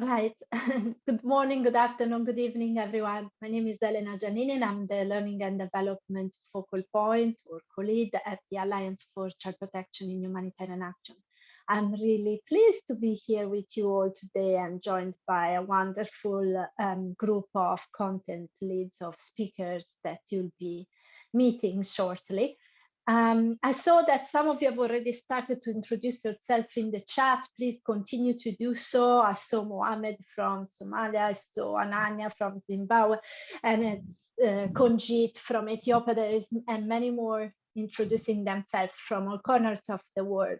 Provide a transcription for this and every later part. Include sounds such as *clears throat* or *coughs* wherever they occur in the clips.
Right. *laughs* good morning, good afternoon, good evening, everyone. My name is Elena Giannini, and I'm the Learning and Development Focal Point or co-lead at the Alliance for Child Protection in Humanitarian Action. I'm really pleased to be here with you all today and joined by a wonderful um, group of content leads of speakers that you'll be meeting shortly. Um, I saw that some of you have already started to introduce yourself in the chat. Please continue to do so. I saw Mohammed from Somalia, I saw Ananya from Zimbabwe, and uh, Konjit from Ethiopia. There is and many more introducing themselves from all corners of the world.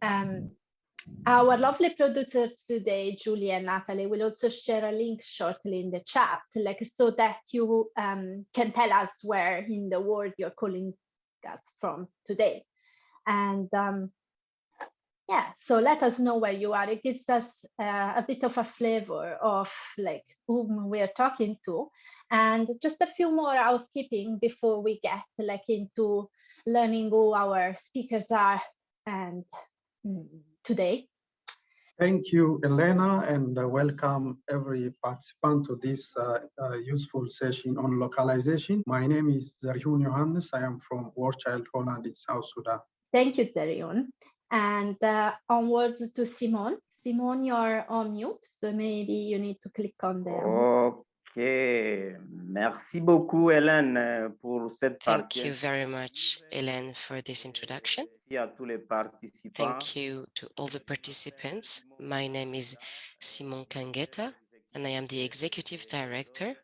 Um, our lovely producers today, Julie and Natalie, will also share a link shortly in the chat, like so that you um, can tell us where in the world you're calling us from today. And um, yeah, so let us know where you are. It gives us uh, a bit of a flavor of like whom we're talking to. And just a few more housekeeping before we get like into learning who our speakers are and mm, today. Thank you, Elena, and uh, welcome every participant to this uh, uh, useful session on localization. My name is Zerihun Johannes. I am from War Child Holland in South Sudan. Thank you, Zerihun. And uh, onwards to Simon. Simon, you're on mute, so maybe you need to click on the. Merci beaucoup, Hélène, euh, pour cette Thank you very much, Hélène, for this introduction. Thank you to all the participants. My name is Simon Kangeta, and I am the Executive Director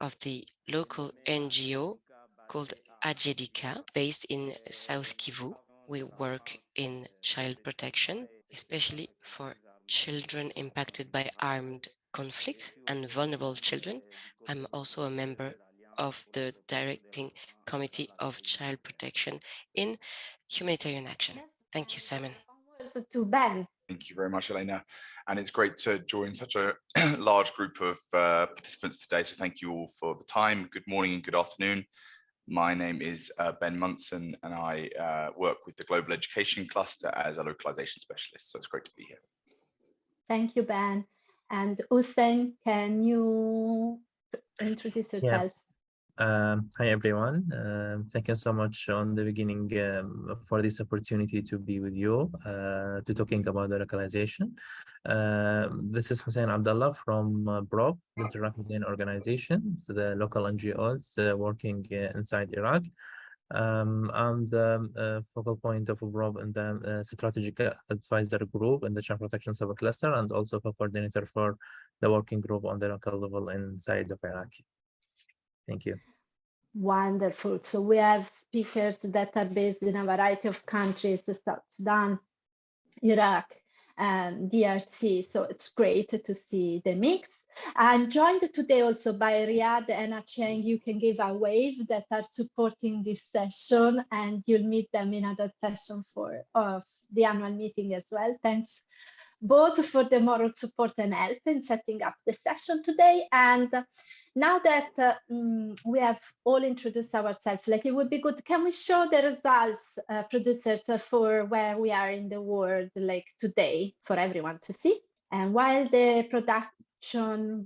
of the local NGO called Ajedika, based in South Kivu. We work in child protection, especially for children impacted by armed conflict and vulnerable children. I'm also a member of the directing committee of child protection in humanitarian action. Thank you, Simon. To Ben. Thank you very much, Elena. And it's great to join such a *clears throat* large group of uh, participants today. So thank you all for the time. Good morning and good afternoon. My name is uh, Ben Munson and I uh, work with the Global Education Cluster as a localization specialist. So it's great to be here. Thank you, Ben. And Hussein, can you introduce yourself? Yeah. Um, hi, everyone. Um, thank you so much on the beginning um, for this opportunity to be with you uh, to talking about the localization. Uh, this is Hussein Abdullah from uh, BROB, the Rafidain organization, so the local NGOs uh, working uh, inside Iraq. Um, I'm the uh, focal point of BROB in the uh, strategic advisor group in the child protection subcluster and also a coordinator for the working group on the local level inside of Iraq. Thank you. Wonderful. So we have speakers that are based in a variety of countries, South Sudan, Iraq, and DRC. So it's great to see the mix. I'm joined today also by Riyadh and Achieng. You can give a wave that are supporting this session and you'll meet them in other session for of the annual meeting as well. Thanks both for the moral support and help in setting up the session today. And now that uh, we have all introduced ourselves, like it would be good, can we show the results, uh, producers, uh, for where we are in the world, like today, for everyone to see? And while the product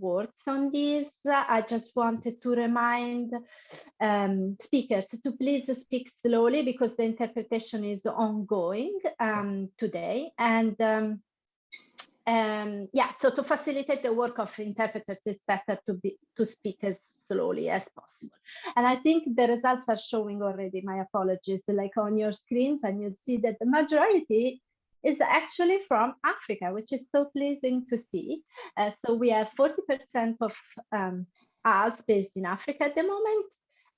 works on this. I just wanted to remind um, speakers to please speak slowly because the interpretation is ongoing um, today. And um, um, yeah, so to facilitate the work of interpreters, it's better to be to speak as slowly as possible. And I think the results are showing already, my apologies, like on your screens, and you'll see that the majority is actually from Africa, which is so pleasing to see. Uh, so we have 40% of um, us based in Africa at the moment.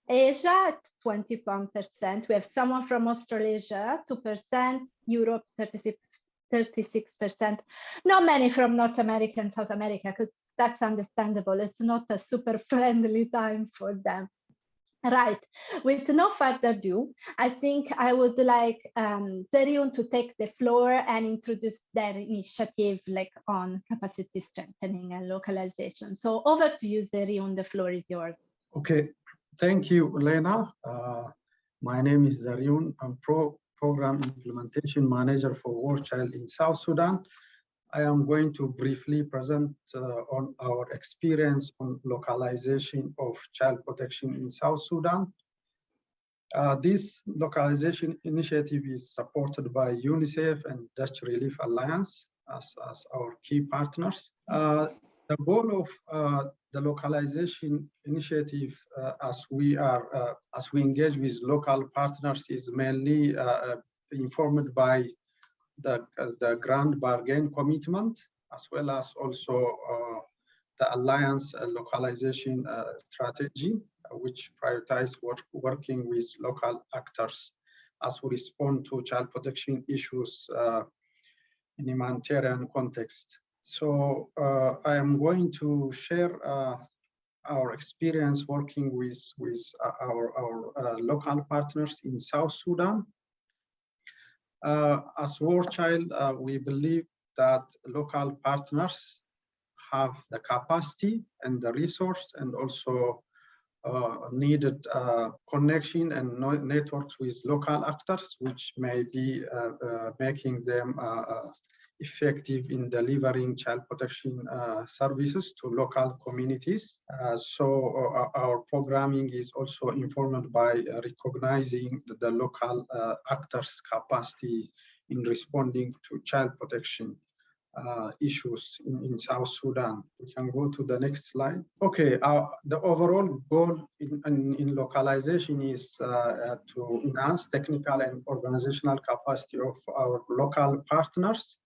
Asia 21%. We have someone from Australasia, 2%, Europe 36, 36%. Not many from North America and South America, because that's understandable. It's not a super *laughs* friendly time for them. Right, with no further ado, I think I would like um, Zerihun to take the floor and introduce their initiative like on capacity strengthening and localization. So over to you, Zerihun, the floor is yours. Okay, thank you, Lena. Uh, my name is Zerihun. I'm Pro Program Implementation Manager for War Child in South Sudan. I am going to briefly present uh, on our experience on localization of child protection in South Sudan. Uh, this localization initiative is supported by UNICEF and Dutch Relief Alliance as, as our key partners. Uh, the goal of uh, the localization initiative uh, as we are uh, as we engage with local partners is mainly informed by the, the grand bargain commitment as well as also the alliance localization strategy which prioritize work, working with local actors as we respond to child protection issues uh, in humanitarian context. So uh, I am going to share uh, our experience working with, with uh, our, our uh, local partners in South Sudan. Uh, as War Child, uh, we believe that local partners have the capacity and the resource and also uh, needed uh, connection and networks with local actors, which may be uh, making them effective in delivering child protection uh, services to local communities. Uh, so uh, our programming is also informed by uh, recognizing the, the local uh, actors' capacity in responding to child protection uh, issues in, in, South Sudan. We can go to the next slide. Okay, the overall goal in, in, in localization is to enhance technical and organizational capacity of our local partners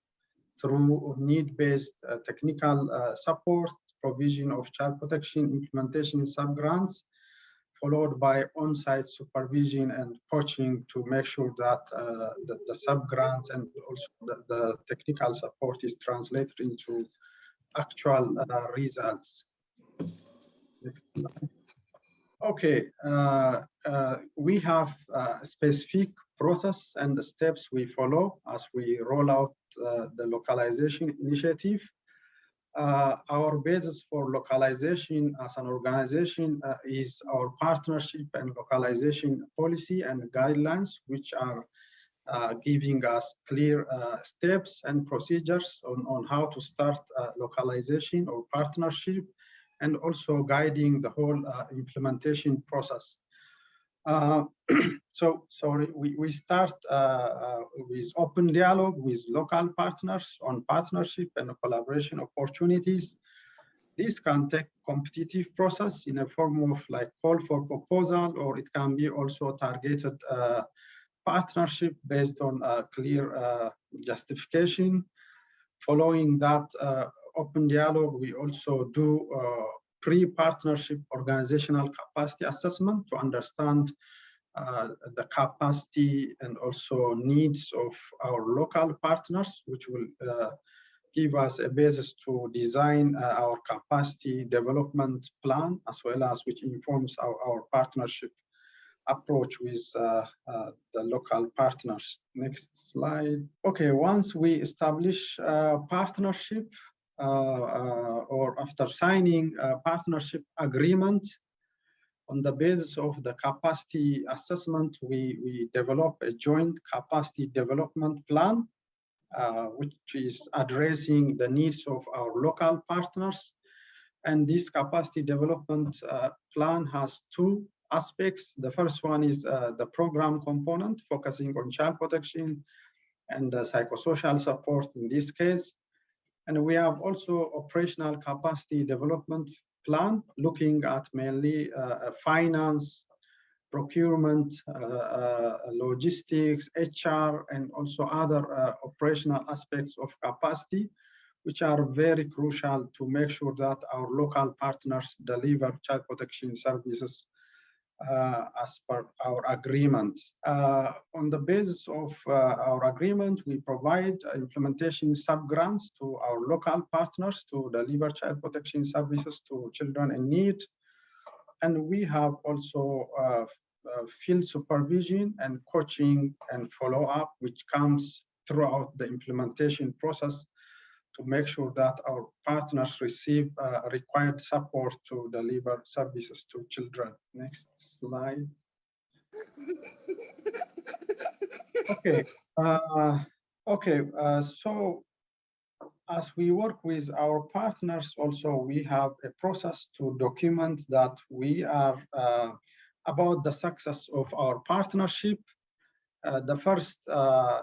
through need-based uh, technical uh, support, provision of child protection implementation sub-grants, followed by on-site supervision and coaching to make sure that uh, the, the sub-grants and also the, the, technical support is translated into actual uh, results. Okay, uh, uh, we have specific process and the steps we follow as we roll out uh, the localization initiative. Uh, our basis for localization as an organization uh, is our partnership and localization policy and guidelines, which are uh, giving us clear uh, steps and procedures on, on how to start uh, localization or partnership and also guiding the whole implementation process. Uh, *clears throat* so sorry, we, we start uh, uh, with open dialogue with local partners on partnership and collaboration opportunities. This can take competitive process in a form of like call for proposal, or it can be also targeted uh, partnership based on a clear uh, justification. Following that open dialogue, we also do pre-partnership organizational capacity assessment to understand uh, the capacity and also needs of our local partners, which will uh, give us a basis to design uh, our capacity development plan, as well as which informs our, our partnership approach with uh, uh, the local partners. Next slide. Okay, once we establish a partnership, uh, uh, or after signing a partnership agreement, on the basis of the capacity assessment, we, we develop a joint capacity development plan, uh, which is addressing the needs of our local partners. And this capacity development uh, plan has two aspects. The first one is uh, the program component, focusing on child protection and psychosocial support in this case. And we have also operational capacity development plan looking at mainly uh, finance, procurement, uh, uh, logistics, HR, and also other uh, operational aspects of capacity, which are very crucial to make sure that our local partners deliver child protection services uh, as per our agreement. Uh, on the basis of uh, our agreement, we provide implementation sub-grants to our local partners to deliver child protection services to children in need. And we have also uh, uh, field supervision and coaching and follow-up, which comes throughout the implementation process to make sure that our partners receive uh, required support to deliver services to children. Next slide. okay, uh, okay, uh, so as we work with our partners, also we have a process to document that we are uh, about the success of our partnership. Uh, the first uh,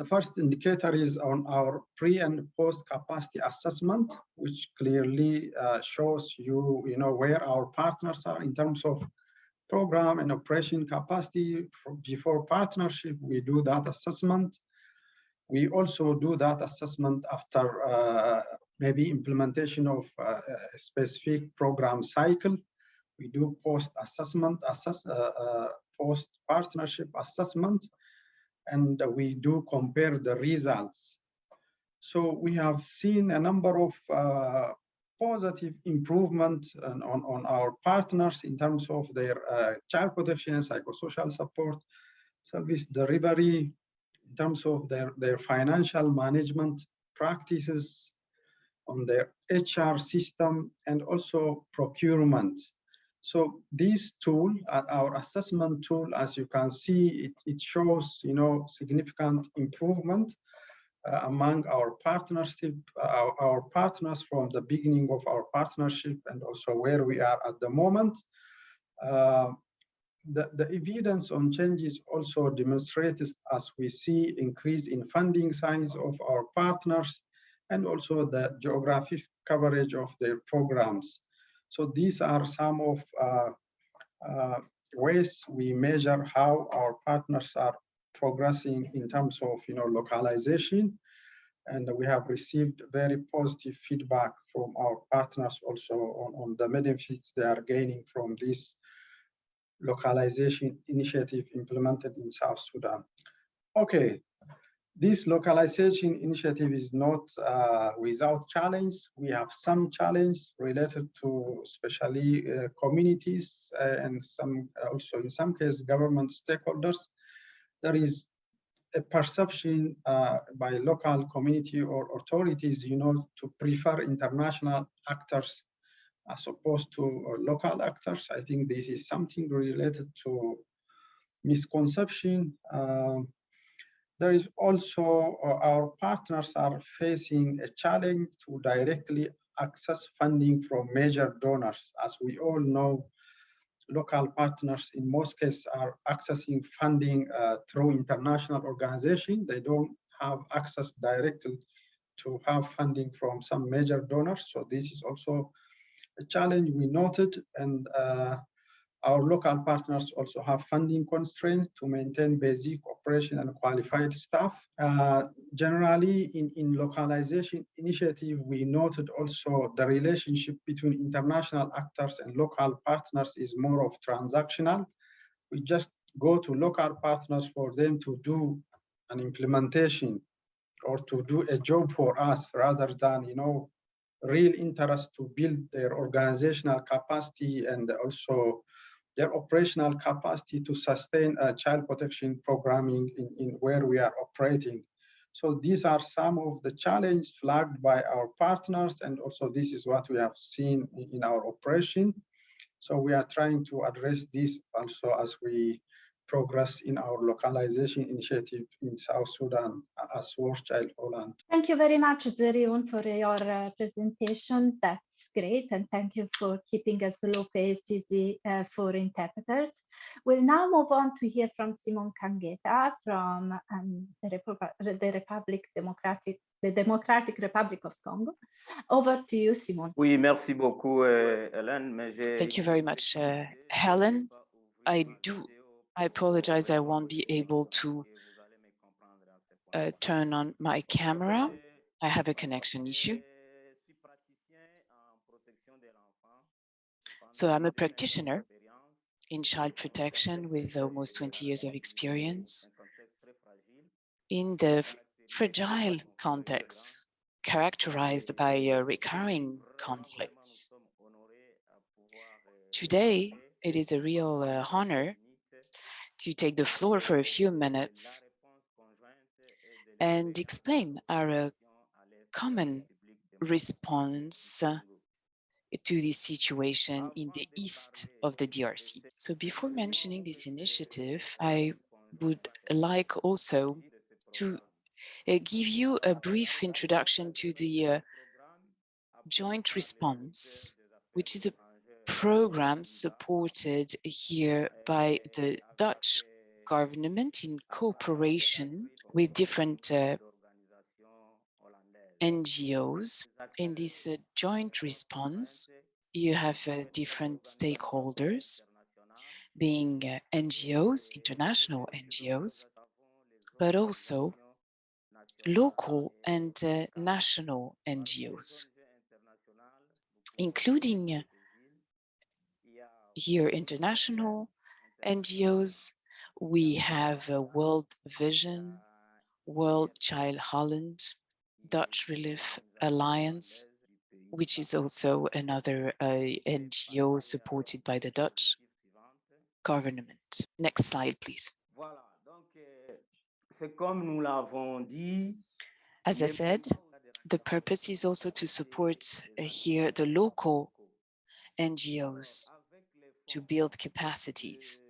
the first indicator is on our pre and post capacity assessment, which clearly uh, shows you, you know, where our partners are in terms of program and operation capacity. Before partnership, we do that assessment. We also do that assessment after uh, maybe implementation of uh, a specific program cycle. We do post assessment, assess, uh, uh post partnership assessment, and we do compare the results. So we have seen a number of uh, positive improvement on, on, our partners in terms of their uh, child protection and psychosocial support, service delivery, in terms of their, their financial management practices, on their HR system, and also procurement. So this tool, uh, our assessment tool, as you can see, it, it shows, you know, significant improvement uh, among our partnership, uh, our, our, partners from the beginning of our partnership and also where we are at the moment. Uh, the, the evidence on changes also demonstrates as we see increase in funding size of our partners and also the geographic coverage of their programs. So these are some of uh, uh, ways we measure how our partners are progressing in terms of you know localization and we have received very positive feedback from our partners also on, on the benefits they are gaining from this localization initiative implemented in South Sudan. Okay, this localization initiative is not uh, without challenge. We have some challenge related to especially uh, communities uh, and some also in some cases government stakeholders. There is a perception uh, by local community or authorities, you know, to prefer international actors as opposed to uh, local actors. I think this is something related to misconception. There is also uh, our partners are facing a challenge to directly access funding from major donors. As we all know, local partners in most cases are accessing funding uh, through international organizations. They don't have access directly to have funding from some major donors. So this is also a challenge we noted and uh, our local partners also have funding constraints to maintain basic operation and qualified staff. Uh, generally, in, in localization initiative, we noted also the relationship between international actors and local partners is more of transactional. We just go to local partners for them to do an implementation or to do a job for us rather than, you know, real interest to build their organizational capacity and also their operational capacity to sustain child protection programming in, in where we are operating. So these are some of the challenges flagged by our partners, and also this is what we have seen in our operation. So we are trying to address this also as we progress in our localization initiative in South Sudan as Child Holland. Thank you very much, Zerihun, for your uh, presentation. That's great. And thank you for keeping us slow pace easy uh, for interpreters. We'll now move on to hear from Simon Kangeta from um, the, Repu the Republic Democratic the Democratic Republic of Congo. Over to you, Simon. Oui, merci beaucoup, uh, Helen. Thank you very much, uh, Helen. I do I apologize, I won't be able to uh, turn on my camera. I have a connection issue. So I'm a practitioner in child protection with almost 20 years of experience in the fragile context characterized by uh, recurring conflicts. Today, it is a real uh, honor to take the floor for a few minutes and explain our uh, common response uh, to this situation in the east of the DRC. So before mentioning this initiative, I would like also to uh, give you a brief introduction to the uh, joint response, which is a program supported here by the Dutch government in cooperation with different uh, NGOs. In this uh, joint response, you have uh, different stakeholders, being uh, NGOs, international NGOs, but also local and uh, national NGOs, including here international NGOs. We have a World Vision, War Child Holland, Dutch Relief Alliance, which is also another uh, NGO supported by the Dutch government. Next slide, please. As I said, the purpose is also to support uh, here the local NGOs to build capacities.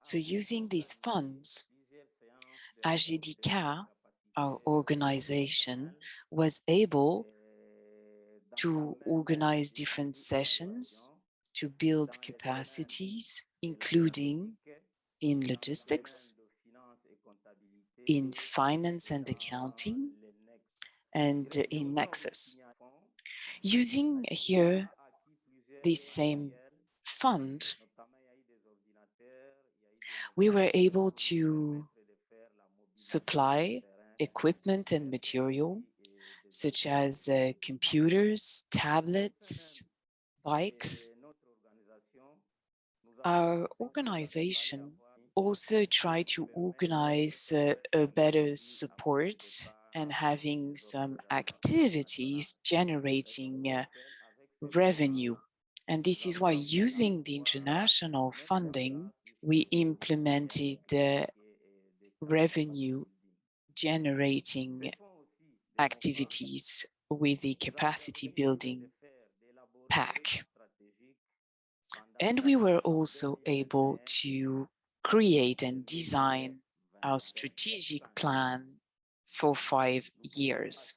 So using these funds, Ajedika, our organization, was able to organize different sessions to build capacities, including in logistics, in finance and accounting, and in Nexus. Using here this same fund, we were able to supply equipment and material such as uh, computers, tablets, bikes. Our organization also tried to organize uh, a better support and having some activities generating uh, revenue. And this is why using the international funding, we implemented the revenue generating activities with the capacity building pack. And we were also able to create and design our strategic plan for five years.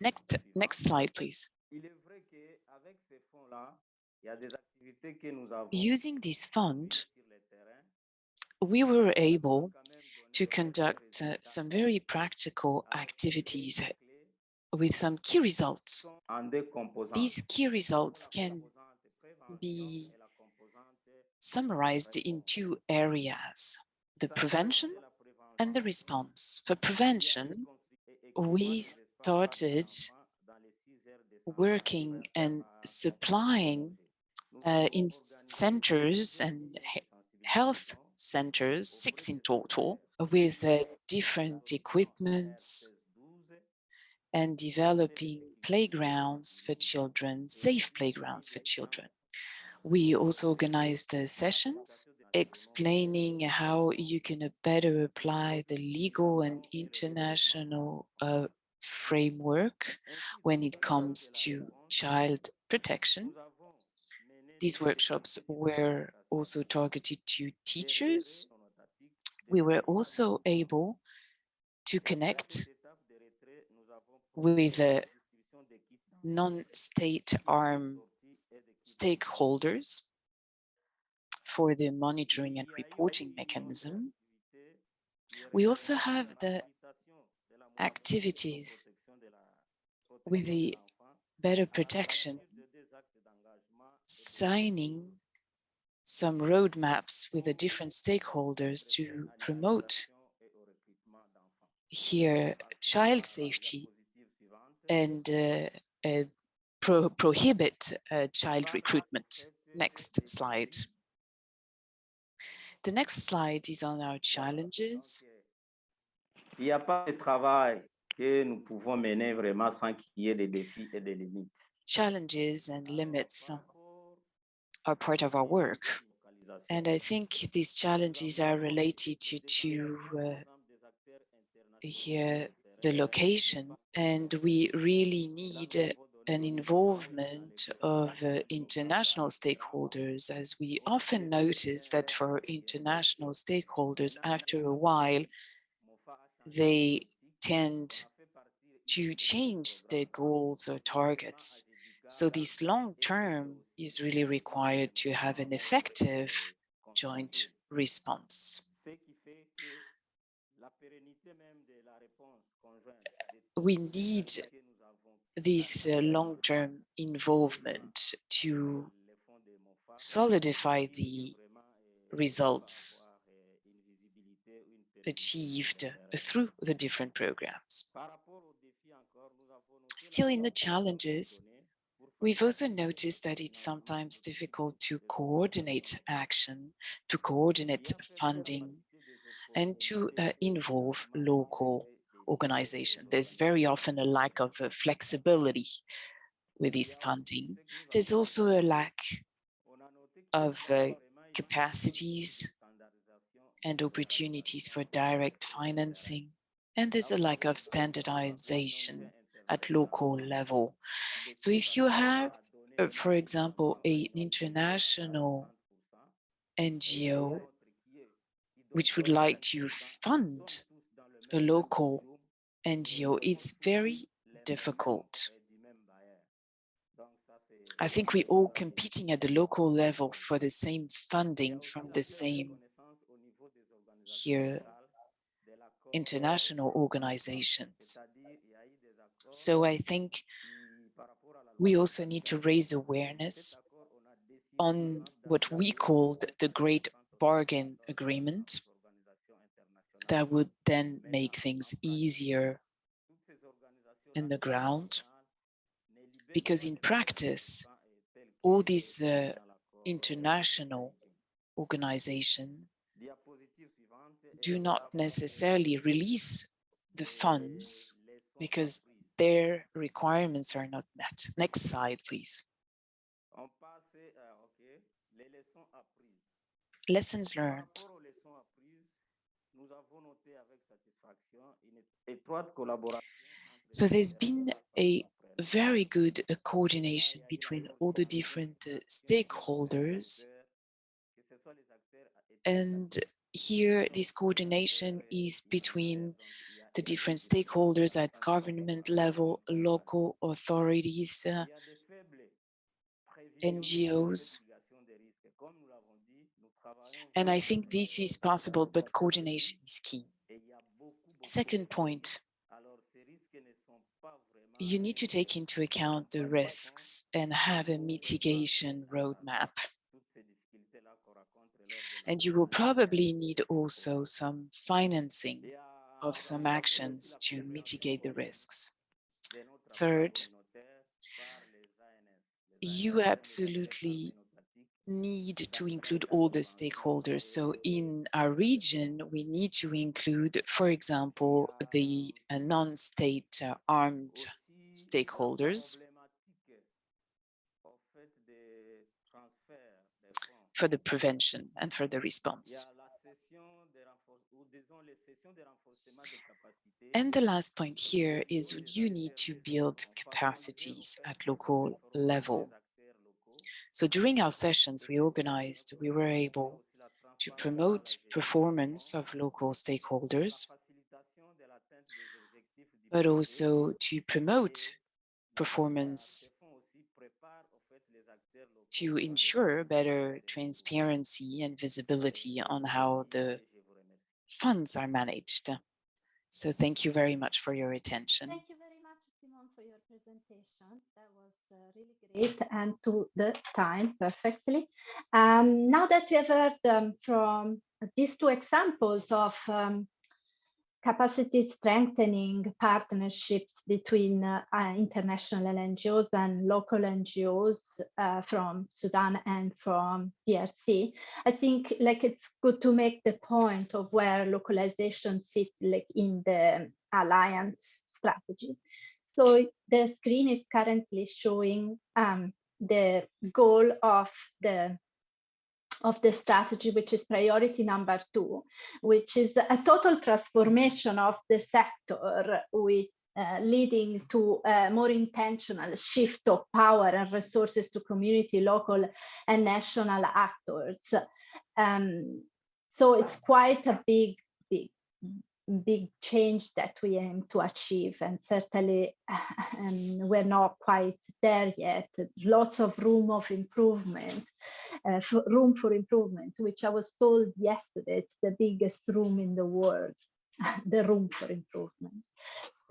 Next, next slide, please. Using this fund, we were able to conduct uh, some very practical activities with some key results. These key results can be summarized in two areas, the prevention and the response. For prevention, we started working and supplying uh, in centers and health centers, six in total, with uh, different equipments and developing playgrounds for children, safe playgrounds for children. We also organized uh, sessions explaining how you can uh, better apply the legal and international uh, framework when it comes to child protection. These workshops were also targeted to teachers. We were also able to connect with the non-state arm stakeholders for the monitoring and reporting mechanism. We also have the activities with the better protection, signing some roadmaps with the different stakeholders to promote here child safety and uh, uh, pro prohibit uh, child recruitment. Next slide. The next slide is on our challenges. Il n'y a pas de travail que nous pouvons mener vraiment sans qu'il y ait des défis et des limites. Challenges and limits are part of our work. And I think these challenges are related to, to uh, here the location and we really need an involvement of uh, international stakeholders, as we often notice that for international stakeholders, after a while, they tend to change their goals or targets. So this long term is really required to have an effective joint response. We need this uh, long-term involvement to solidify the results achieved through the different programs. Still in the challenges, we've also noticed that it's sometimes difficult to coordinate action, to coordinate funding, and to uh, involve local organizations. There's very often a lack of uh, flexibility with this funding. There's also a lack of uh, capacities and opportunities for direct financing. And there's a lack of standardization at local level. So if you have, uh, for example, an international NGO which would like to fund a local NGO, it's very difficult. I think we're all competing at the local level for the same funding from the same here international organizations. So I think we also need to raise awareness on what we called the Grand Bargain Agreement, that would then make things easier in the ground. Because in practice, all these uh, international organizations do not necessarily release the funds because their requirements are not met. Next slide, please. Lessons learned. So there's been a very good uh, coordination between all the different uh, stakeholders. And here, this coordination is between the different stakeholders at government level, local authorities, uh, NGOs. And I think this is possible, but coordination is key. Second point, you need to take into account the risks and have a mitigation roadmap. And you will probably need also some financing of some actions to mitigate the risks. Third, you absolutely need to include all the stakeholders. So in our region, we need to include, for example, the uh, non-state uh, armed stakeholders for the prevention and for the response. And the last point here is you need to build capacities at local level. So during our sessions we organized, we were able to promote performance of local stakeholders, but also to promote performance to ensure better transparency and visibility on how the funds are managed. So thank you very much for your attention. Thank you very much, Simon, for your presentation. That was uh, really great and to the time perfectly. Um, now that we have heard um, from these two examples of um, capacity strengthening partnerships between uh, international NGOs and local NGOs uh, from Sudan and from DRC. I think like it's good to make the point of where localization sits like in the alliance strategy. So the screen is currently showing um, the goal of the of the strategy, which is priority number two, which is a total transformation of the sector with uh, leading to a more intentional shift of power and resources to community, local and national actors. Um, so it's quite a big, big, change that we aim to achieve and certainly *laughs* um, we're not quite there yet. Lots of room of improvement, uh, room for improvement, which I was told yesterday, it's the biggest room in the world, *laughs* the room for improvement.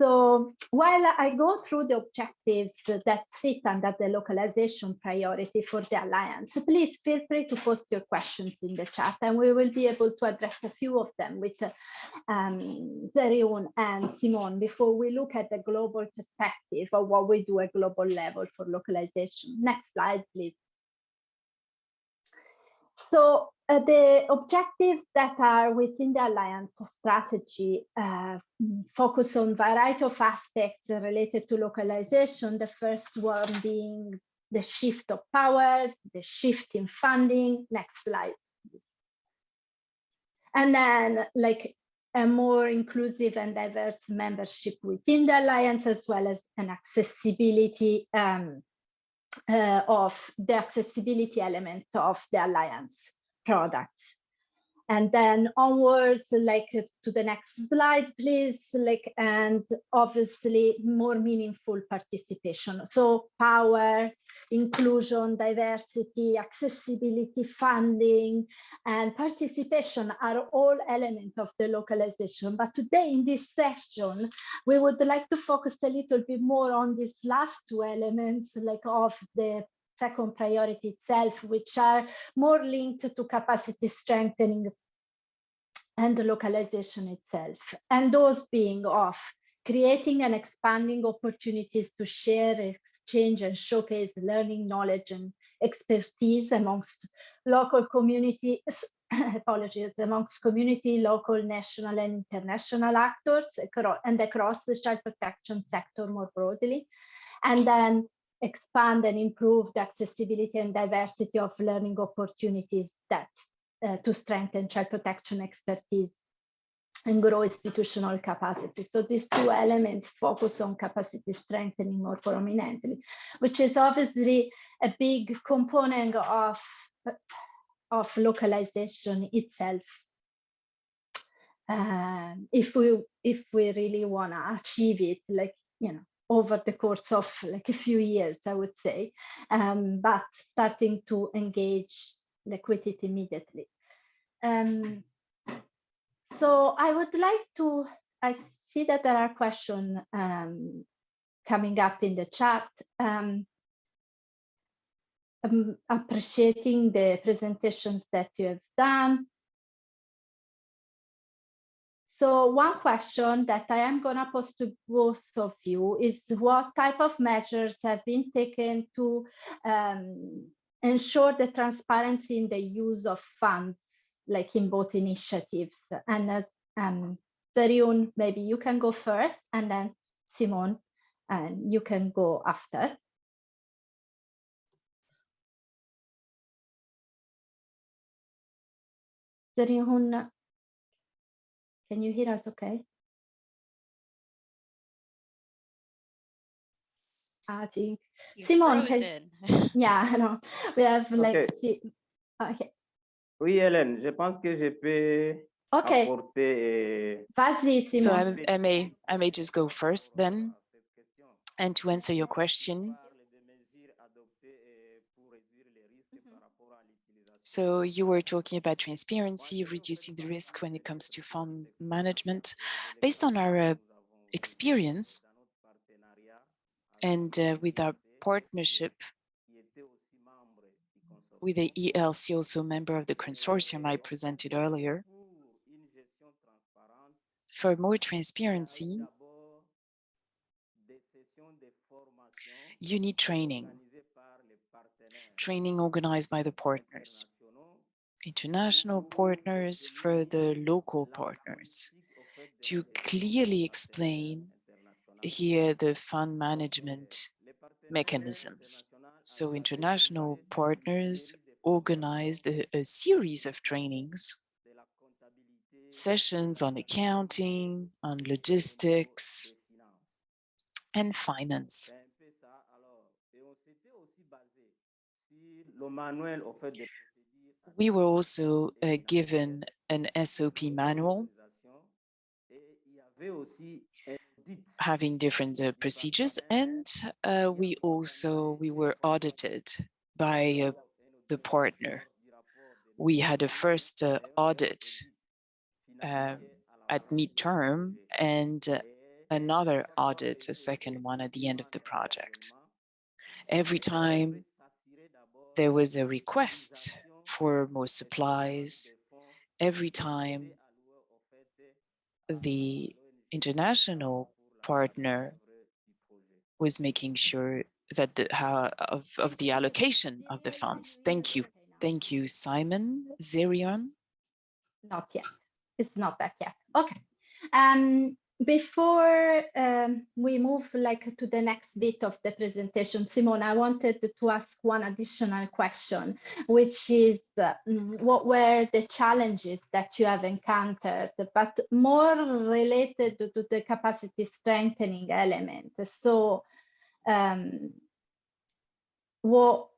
So while I go through the objectives that sit under the localization priority for the Alliance, please feel free to post your questions in the chat and we will be able to address a few of them with um, Zerihun and Simon before we look at the global perspective of what we do at global level for localization. Next slide, please. So uh, the objectives that are within the Alliance strategy uh, focus on variety of aspects related to localization. The first one being the shift of power, the shift in funding. Next slide. And then like a more inclusive and diverse membership within the Alliance, as well as an accessibility um, uh, of the accessibility element of the Alliance products. And then onwards, like uh, to the next slide, please, like, and obviously more meaningful participation. So power, inclusion, diversity, accessibility, funding, and participation are all elements of the localization. But today in this session, we would like to focus a little bit more on these last two elements, like of the second priority itself, which are more linked to capacity strengthening and the localization itself. And those being of creating and expanding opportunities to share, exchange and showcase learning, knowledge and expertise amongst local community, *coughs* apologies, amongst community, local, national and international actors and across the child protection sector more broadly. And then expand and improve the accessibility and diversity of learning opportunities that uh, to strengthen child protection expertise and grow institutional capacity. So these two elements focus on capacity strengthening more prominently, which is obviously a big component of, of localization itself. Um, if we if we really want to achieve it, like you know, over the course of like a few years, I would say, um, but starting to engage liquidity immediately. Um, so I would like to, I see that there are questions um, coming up in the chat. Um, appreciating the presentations that you have done. So one question that I am going to pose to both of you is what type of measures have been taken to um, ensure the transparency in the use of funds, like in both initiatives? And as um, maybe you can go first, and then Simon, and you can go after. Zerihun, can you hear us okay? I think He's Simon, can, *laughs* yeah, I know. We have like okay. okay. Oui, Hélène, je pense que je peux okay. apporter. Euh, Vas-y, Simon. So I, I may I may just go first then, and to answer your question. So you were talking about transparency, reducing the risk when it comes to fund management. Based on our uh, experience and uh, with our partnership with the ELC, also member of the consortium I presented earlier, for more transparency, you need training, training organized by the partners international partners for the local partners to clearly explain here the fund management mechanisms. So international partners organized a, a series of trainings, sessions on accounting, on logistics, and finance. We were also uh, given an SOP manual having different uh, procedures and uh, we also we were audited by uh, the partner. We had a first uh, audit uh, at midterm and uh, another audit, a second one at the end of the project. Every time there was a request for more supplies, every time the international partner was making sure that the how of, of the allocation of the funds. Thank you. Thank you, Simon. Zerihun? Not yet. It's not back yet. Okay. Um, before um, we move like to the next bit of the presentation, Simone, I wanted to ask one additional question, which is uh, what were the challenges that you have encountered, but more related to the capacity strengthening element. So um, what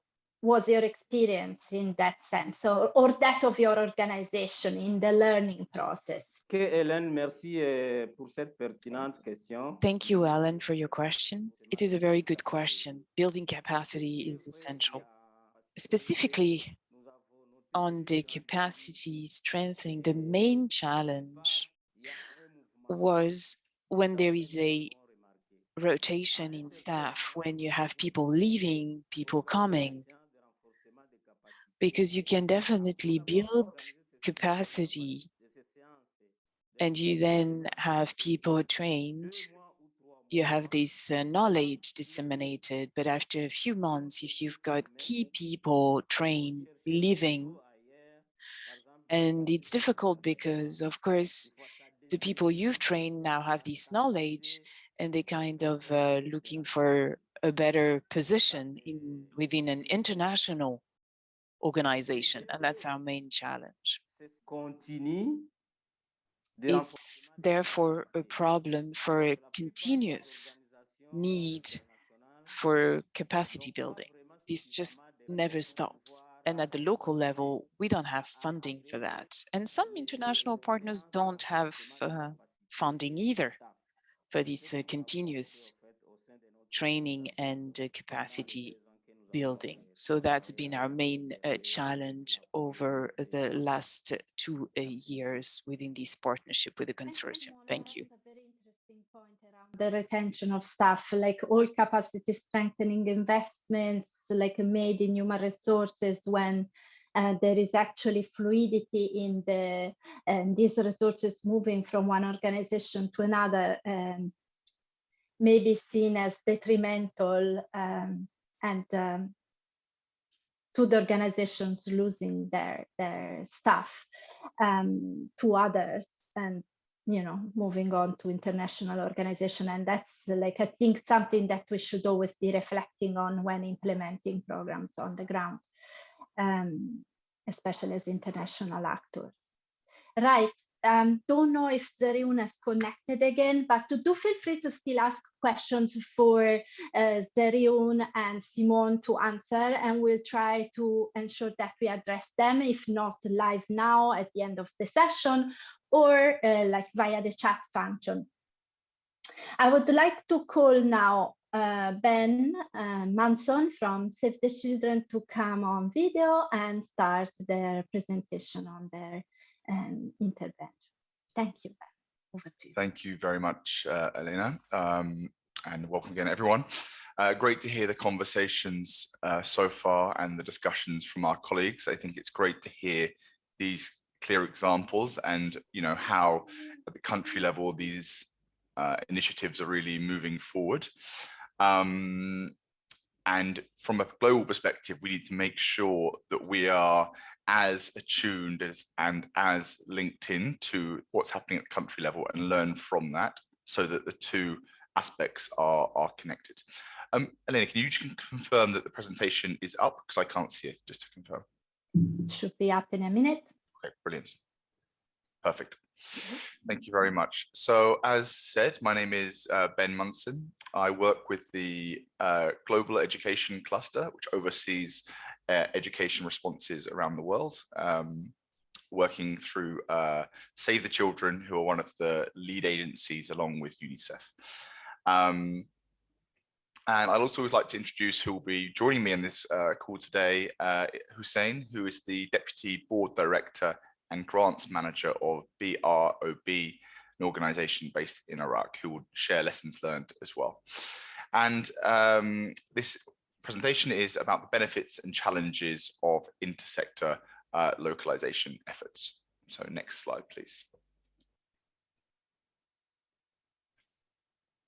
was your experience in that sense or, or that of your organization in the learning process? Hélène, merci euh, pour cette pertinente question. Thank you, Ellen, for your question. It is a very good question. Building capacity is essential. Specifically on the capacity strengthening, the main challenge was when there is a rotation in staff, when you have people leaving, people coming, because you can definitely build capacity and you then have people trained, you have this uh, knowledge disseminated, but after a few months, if you've got key people trained, living, and it's difficult because, of course, the people you've trained now have this knowledge and they kind of uh, looking for a better position in within an international organization. And that's our main challenge. It's therefore a problem for a continuous need for capacity building. This just never stops. And at the local level, we don't have funding for that. And some international partners don't have uh, funding either for this uh, continuous training and uh, capacity building. So that's been our main uh, challenge over the last two uh, years within this partnership with the consortium. Thank you. The retention of staff, like all capacity strengthening investments, like made in human resources when uh, there is actually fluidity in the and these resources moving from one organization to another um, may be seen as detrimental um, and um, to the organizations losing their their staff um, to others and you know moving on to international organization. And that's like i think something that we should always be reflecting on when implementing programs on the ground um, especially as international actors. Right um, don't know if Zerihun is connected again, but do feel free to still ask questions for uh, and Simone to answer, and we'll try to ensure that we address them, if not live now at the end of the session, or uh, like via the chat function. I would like to call now uh, Ben uh, Manson from Save the Children to come on video and start their presentation on their um, intervention. Thank you. Over to you. Thank you very much, uh, Elena, um, and welcome again, everyone. Uh, great to hear the conversations uh, so far and the discussions from our colleagues. I think it's great to hear these clear examples and you know how at the country level these uh, initiatives are really moving forward. Um, and from a global perspective, we need to make sure that we are as attuned as and as linked in to what's happening at the country level and learn from that so that the two aspects are are connected. Um, Elena, can you just confirm that the presentation is up because I can't see it just to confirm. It should be up in a minute. Okay, brilliant. Perfect. Thank you very much. So as said, my name is uh, Ben Munson. I work with the uh, Global Education Cluster, which oversees uh, education responses around the world, um, working through uh, Save the Children, who are one of the lead agencies along with UNICEF. Um, and I'd also like to introduce who will be joining me in this uh, call today, uh, Hussein, who is the Deputy Board Director and Grants Manager of BROB, an organization based in Iraq, who will share lessons learned as well. And um, this presentation is about the benefits and challenges of intersector uh, localization efforts. So next slide, please.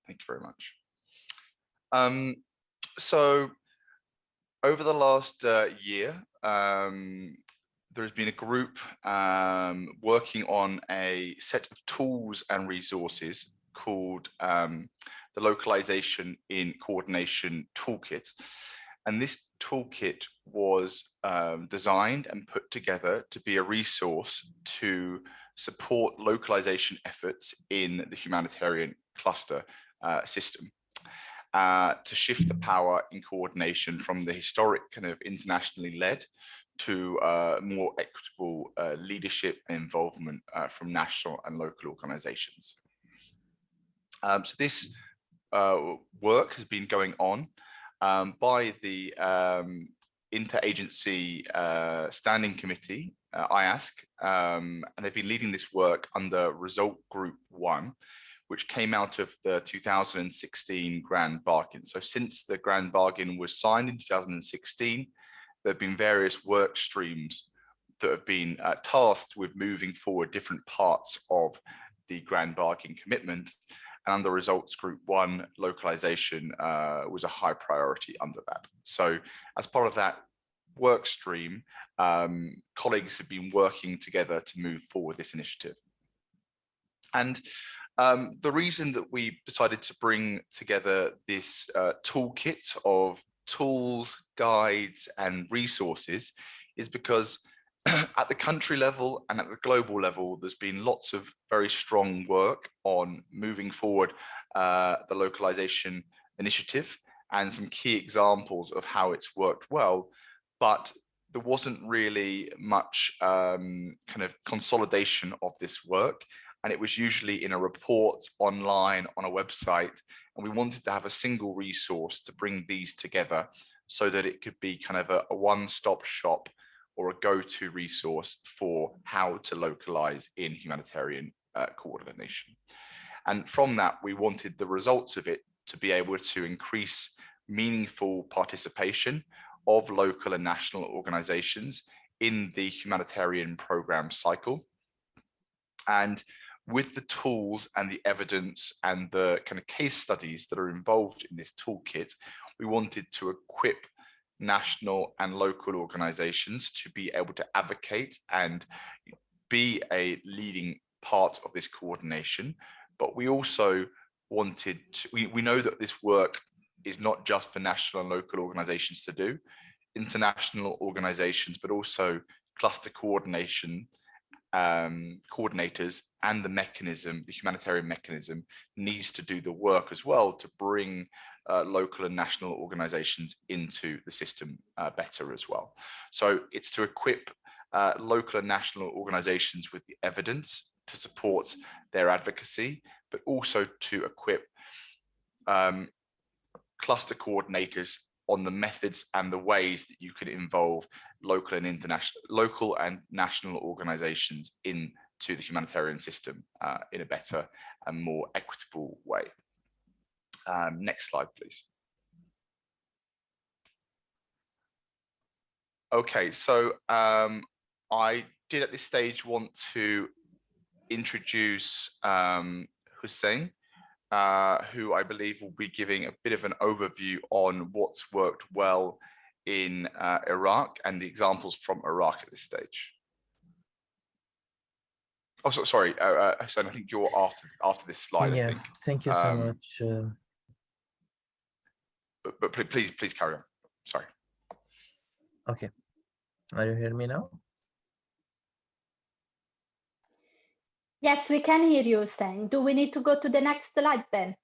Thank you very much. Um, so over the last uh, year, um, there's been a group um, working on a set of tools and resources called um, the Localization in Coordination Toolkit. And this toolkit was um, designed and put together to be a resource to support localization efforts in the humanitarian cluster uh, system uh, to shift the power in coordination from the historic kind of internationally led to uh, more equitable uh, leadership and involvement uh, from national and local organizations. Um, so this uh, work has been going on um, by the um, Interagency uh, Standing Committee, IASC, um, and they've been leading this work under Result Group 1, which came out of the 2016 Grand Bargain. So since the Grand Bargain was signed in 2016, there have been various work streams that have been uh, tasked with moving forward different parts of the Grand Bargain commitment. And under results group one, localization uh, was a high priority under that. So as part of that work stream, um, colleagues have been working together to move forward this initiative. And um, the reason that we decided to bring together this uh, toolkit of tools, guides and resources is because *clears throat* at the country level and at the global level, there's been lots of very strong work on moving forward uh, the localization initiative and some key examples of how it's worked well, but there wasn't really much um, kind of consolidation of this work and it was usually in a report online on a website. And we wanted to have a single resource to bring these together so that it could be kind of a, a one-stop shop or a go-to resource for how to localize in humanitarian uh, coordination. And from that, we wanted the results of it to be able to increase meaningful participation of local and national organizations in the humanitarian program cycle. And with the tools and the evidence and the kind of case studies that are involved in this toolkit, we wanted to equip national and local organizations to be able to advocate and be a leading part of this coordination. But we also wanted to, we, we know that this work is not just for national and local organizations to do, international organizations, but also cluster coordination um, coordinators and the mechanism, the humanitarian mechanism needs to do the work as well to bring uh, local and national organizations into the system uh, better as well. So it's to equip uh, local and national organizations with the evidence to support their advocacy, but also to equip um, cluster coordinators on the methods and the ways that you can involve local and international, local and national organizations into the humanitarian system uh, in a better and more equitable way. Um, next slide, please. Okay, so um, I did at this stage want to introduce um, Hussein, uh, who I believe will be giving a bit of an overview on what's worked well in uh, Iraq and the examples from Iraq at this stage. Oh, so, sorry, uh, uh, I think you're after after this slide. Yeah, thank you so um, much. But, but please, please carry on. Sorry. Okay. Are you hearing me now? Yes, we can hear you saying. Do we need to go to the next slide, Ben?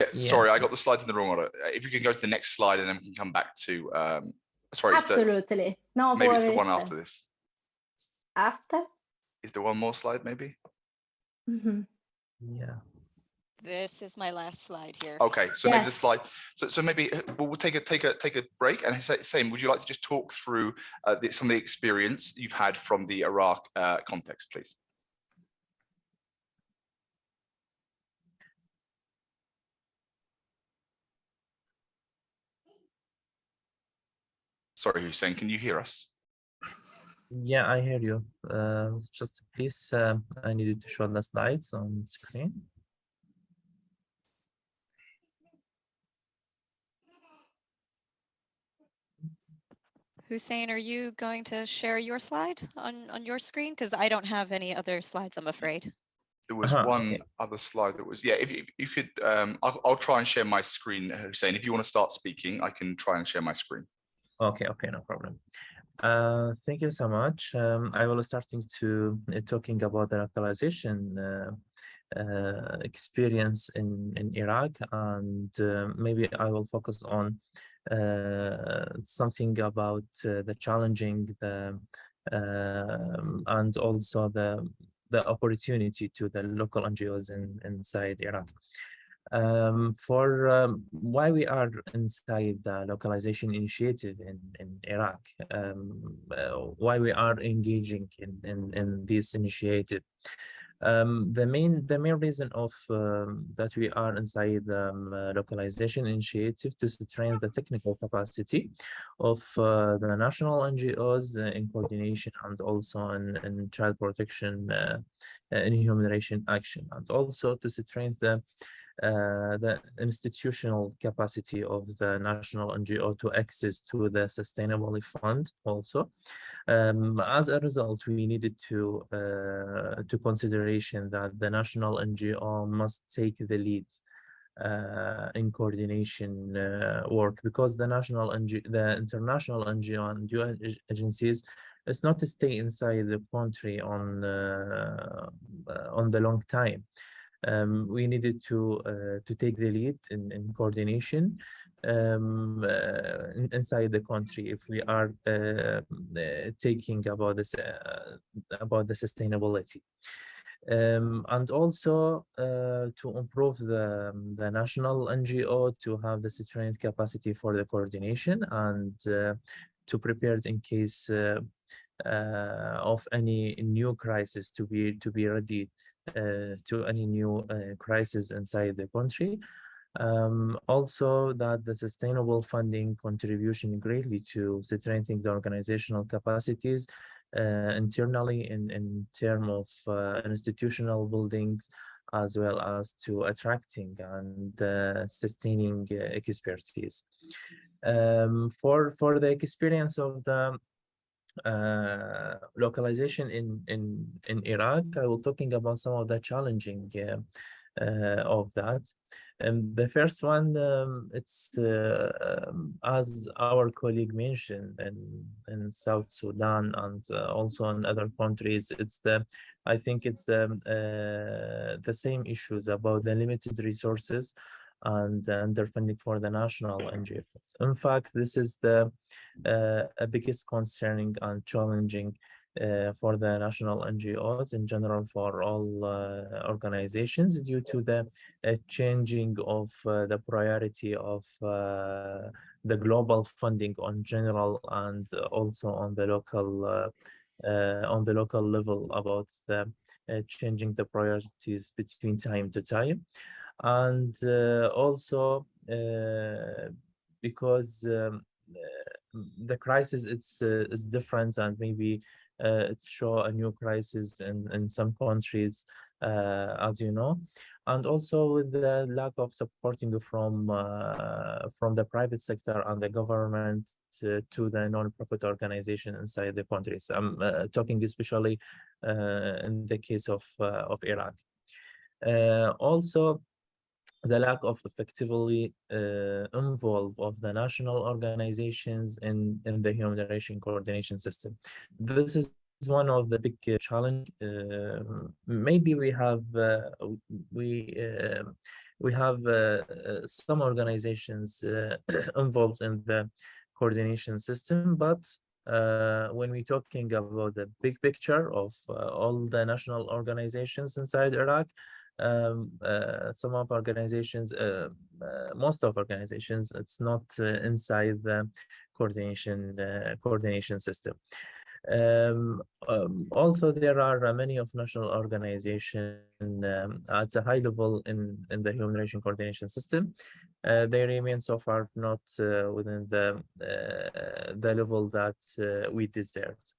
Yeah, Yeah. Sorry, I got the slides in the wrong order. If you can go to the next slide and then we can come back to, um, sorry, it's the, Absolutely. No maybe it's the one after this. After? Is there one more slide maybe? Mhm. Yeah. This is my last slide here. Okay, so maybe the slide, so, so maybe uh, we'll, we'll take a, take a, take a break and say, same, would you like to just talk through uh, the, some of the experience you've had from the Iraq uh, context, please? Sorry, Hussein, can you hear us? Yeah, I hear you. Uh, just please, uh, I needed to show the slides on screen. Hussein, are you going to share your slide on, on your screen? Because I don't have any other slides, I'm afraid. There was Uh-huh, one okay. other slide that was, yeah, if you, if you could, um, I'll, I'll try and share my screen, Hussein. If you want to start speaking, I can try and share my screen. Okay, okay, no problem. Uh, thank you so much. Um, I will starting to uh, talking about the localization uh, uh, experience in in Iraq, and uh, maybe I will focus on uh, something about uh, the challenging the um, and also the the opportunity to the local NGOs in inside Iraq um, for um, why we are inside the localization initiative in, in Iraq, um, uh, why we are engaging in, in, in this initiative. Um, the main the main reason of um, that we are inside the um, uh, localization initiative to strengthen the technical capacity of uh, the national NGOs uh, in coordination and also in, in child protection uh, in human rights action and also to strengthen the uh, the institutional capacity of the national NGO to access to the sustainability fund also. Um, as a result, we needed to uh, to consideration that the national NGO must take the lead uh, in coordination uh, work because the national the international NGO and UN agencies is not to stay inside the country on uh, on the long time um, we needed to uh, to take the lead in, in coordination um, uh, inside the country if we are uh, taking about this about the sustainability. Um, and also uh, to improve the, the national NGO to have the strength capacity for the coordination and uh, to prepare in case uh, of any new crisis to be to be ready uh, to any new uh, crisis inside the country. Um, also that the sustainable funding contribution greatly to strengthening the organizational capacities uh, internally in, in terms of uh, institutional buildings as well as to attracting and uh, sustaining expertise. Um, for, for the experience of the uh, localization in in in Iraq. I will talking about some of the challenging uh, uh, of that. And the first one, um, it's um, as our colleague mentioned in in South Sudan and also in other countries. It's the I think it's the the same issues about the limited resources and underfunding for the national NGOs. In fact, this is the uh, biggest concerning and challenging uh, for the national NGOs in general for all uh, organizations due to the uh, changing of uh, the priority of uh, the global funding on general and also on the local on the local level about changing the priorities between time to time and uh, also uh, because um, uh, the crisis it's uh, is different and maybe uh, it show a new crisis in in some countries uh, as you know. And also with the lack of supporting from from the private sector and the government to, to the non-profit organization inside the countries. I'm talking especially in the case of of iraq. Also the lack of effectively uh, involve of the national organizations in, in the human rights coordination system. This is one of the big uh, challenge. Uh, maybe we have uh, we uh, we have uh, uh, some organizations *clears throat* involved in the coordination system, but when we're talking about the big picture of all the national organizations inside Iraq, um, some of organizations, most of organizations, it's not inside the coordination coordination system. Um, um, also, there are uh, many of national organizations um, at a high level in, in the human rights coordination system. Uh, they remain so far not uh, within the, uh, the level that uh, we deserved.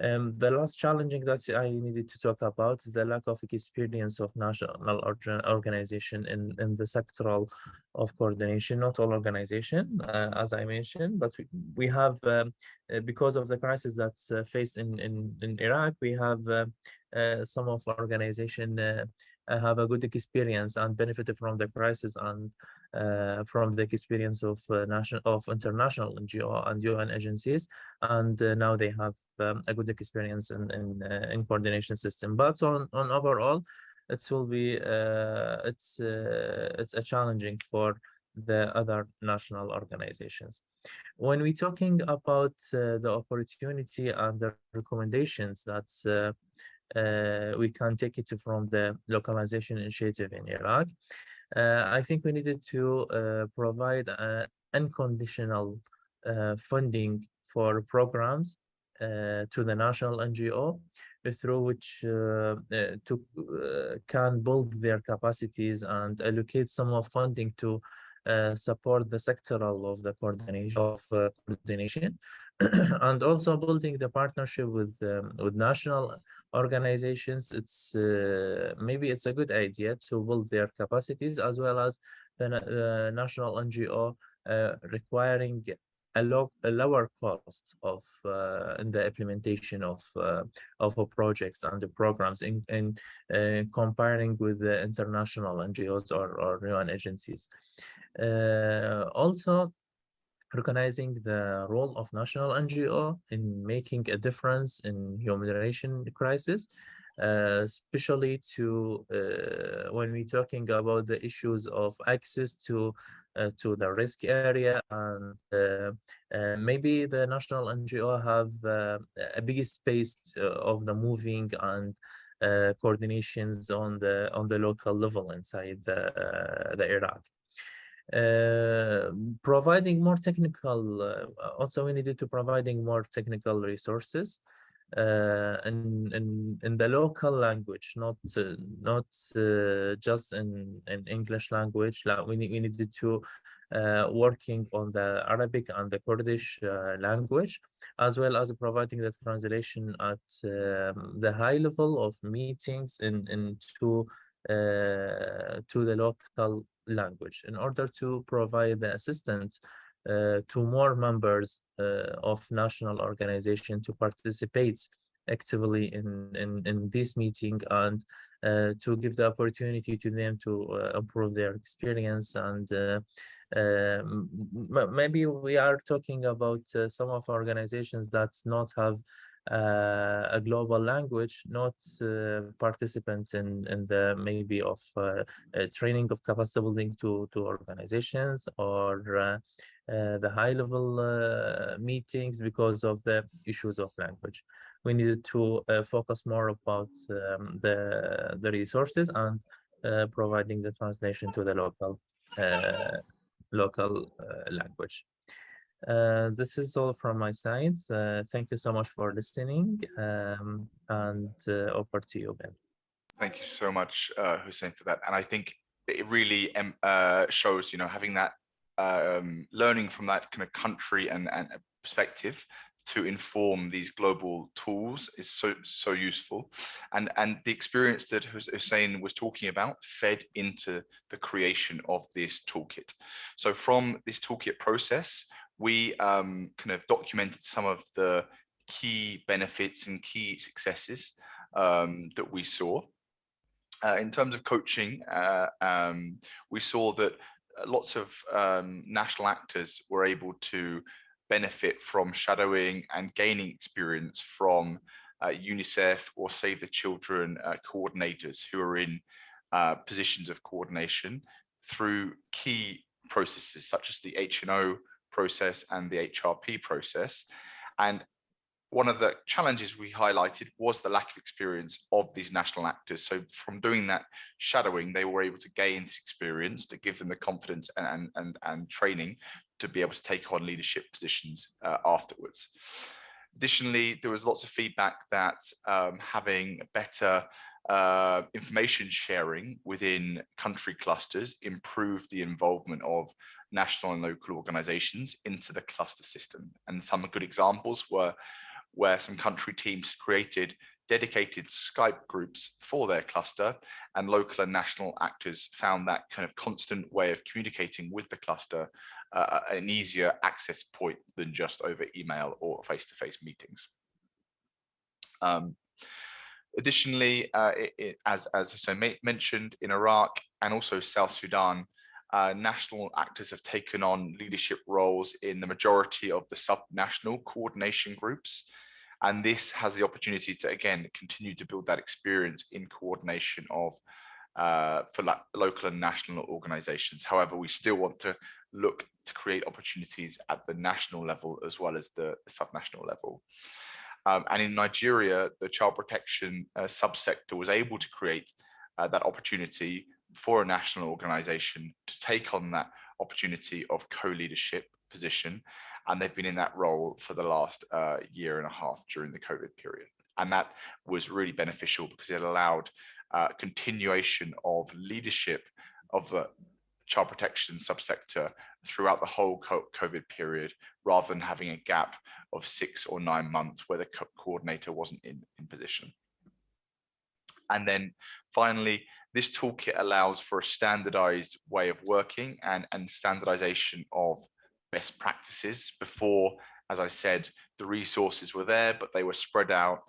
Um, the last challenging that I needed to talk about is the lack of experience of national organization in, in the sectoral of coordination, not all organization, uh, as I mentioned, but we, we have, um, uh, because of the crisis that's uh, faced in, in, in Iraq, we have uh, uh, some of our organization uh, have a good experience and benefited from the crisis and from the experience of uh, national of international NGO and UN agencies, and uh, now they have um, a good experience in in, in coordination system. But on on overall, it will be it's it's a challenging for the other national organizations. When we're talking about uh, the opportunity and the recommendations that uh, uh, we can take it from the localization initiative in Iraq. Uh, I think we needed to uh, provide unconditional funding for programs to the national NGO through which uh, uh, to uh, can build their capacities and allocate some of funding to support the sectoral of the coordination of coordination. *coughs* And also building the partnership with um, with national organizations it's uh, maybe it's a good idea to build their capacities as well as the uh, national ngo requiring a, low, a lower cost of uh, in the implementation of uh, of projects and the programs in, in uh, comparing with the international ngos or, or UN agencies. Also recognizing the role of national NGO in making a difference in humanitarian crisis, uh, especially to uh, when we're talking about the issues of access to uh, to the risk area and uh, uh, maybe the national NGO have uh, a big space of the moving and coordinations on the on the local level inside the the Iraq. Uh, providing more technical uh, also we needed to providing more technical resources uh, in, in in the local language not uh, not uh, just in in english language. Like we, we needed to working on the arabic and the kurdish language as well as providing the translation at um, the high level of meetings in in to to the local language in order to provide the assistance uh, to more members uh, of national organization to participate actively in, in, in this meeting and uh, to give the opportunity to them to uh, improve their experience and uh, um, maybe we are talking about uh, some of organizations that not have uh, a global language, not uh, participants in, in the maybe of uh, training of capacity building to, to organizations or the high level meetings because of the issues of language. We needed to focus more about um, the, the resources and providing the translation to the local local language. Uh, this is all from my side. Uh, thank you so much for listening um, and uh, over to you, Ben. Thank you so much, uh, Hussein, for that. And I think it really um, shows, you know, having that um, learning from that kind of country and, and perspective to inform these global tools is so so useful and and the experience that Hussein was talking about fed into the creation of this toolkit so from this toolkit process we um, kind of documented some of the key benefits and key successes um, that we saw. Uh, in terms of coaching, uh, um, we saw that lots of um, national actors were able to benefit from shadowing and gaining experience from uh, UNICEF or Save the Children uh, coordinators who are in uh, positions of coordination through key processes such as the HNO process and the HRP process. And one of the challenges we highlighted was the lack of experience of these national actors. So from doing that shadowing, they were able to gain experience to give them the confidence and, and, and training to be able to take on leadership positions uh, afterwards. Additionally, there was lots of feedback that um, having better uh, information sharing within country clusters improved the involvement of national and local organizations into the cluster system. And some good examples were where some country teams created dedicated Skype groups for their cluster and local and national actors found that kind of constant way of communicating with the cluster uh, an easier access point than just over email or face-to-face -face meetings. Um, additionally, uh, it, it, as, as I mentioned, in Iraq and also South Sudan, uh, national actors have taken on leadership roles in the majority of the sub-national coordination groups. And this has the opportunity to, again, continue to build that experience in coordination of uh, for local and national organizations. However, we still want to look to create opportunities at the national level as well as the, the subnational level. Um, and in Nigeria, the child protection uh, subsector was able to create uh, that opportunity for a national organization to take on that opportunity of co-leadership position. And they've been in that role for the last uh, year and a half during the COVID period. And that was really beneficial because it allowed uh, continuation of leadership of the child protection subsector throughout the whole COVID period, rather than having a gap of six or nine months where the co coordinator wasn't in, in position. And then finally, this toolkit allows for a standardized way of working and, and standardization of best practices. Before, as I said, the resources were there, but they were spread out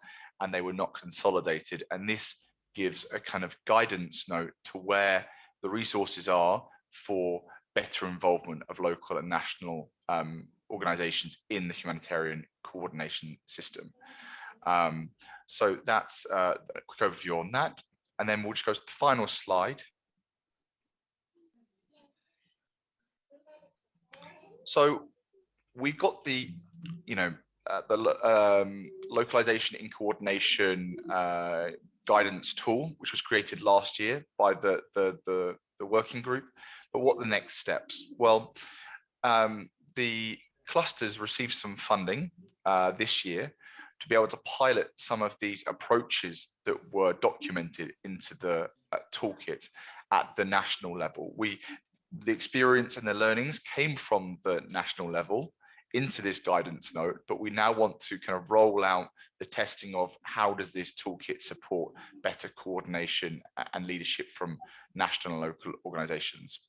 and they were not consolidated. And this gives a kind of guidance note to where the resources are for better involvement of local and national um, organizations in the humanitarian coordination system. Um, so that's uh, a quick overview on that. And then we'll just go to the final slide. So we've got the, you know, uh, the um, localization in coordination uh, guidance tool, which was created last year by the, the, the, the working group. But what the next steps? Well, um, the clusters received some funding uh, this year to be able to pilot some of these approaches that were documented into the uh, toolkit at the national level. We, the experience and the learnings came from the national level into this guidance note, but we now want to kind of roll out the testing of how does this toolkit support better coordination and leadership from national and local organizations.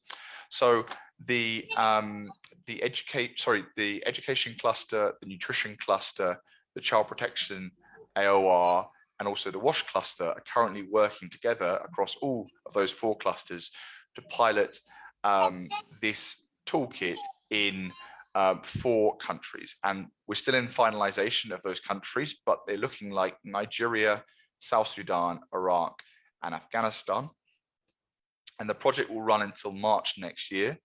So the um, the educate sorry the education cluster, the nutrition cluster, the child protection AOR, and also the WASH cluster are currently working together across all of those four clusters to pilot um, this toolkit in um, four countries. And we're still in finalization of those countries, but they're looking like Nigeria, South Sudan, Iraq, and Afghanistan. And the project will run until March next year,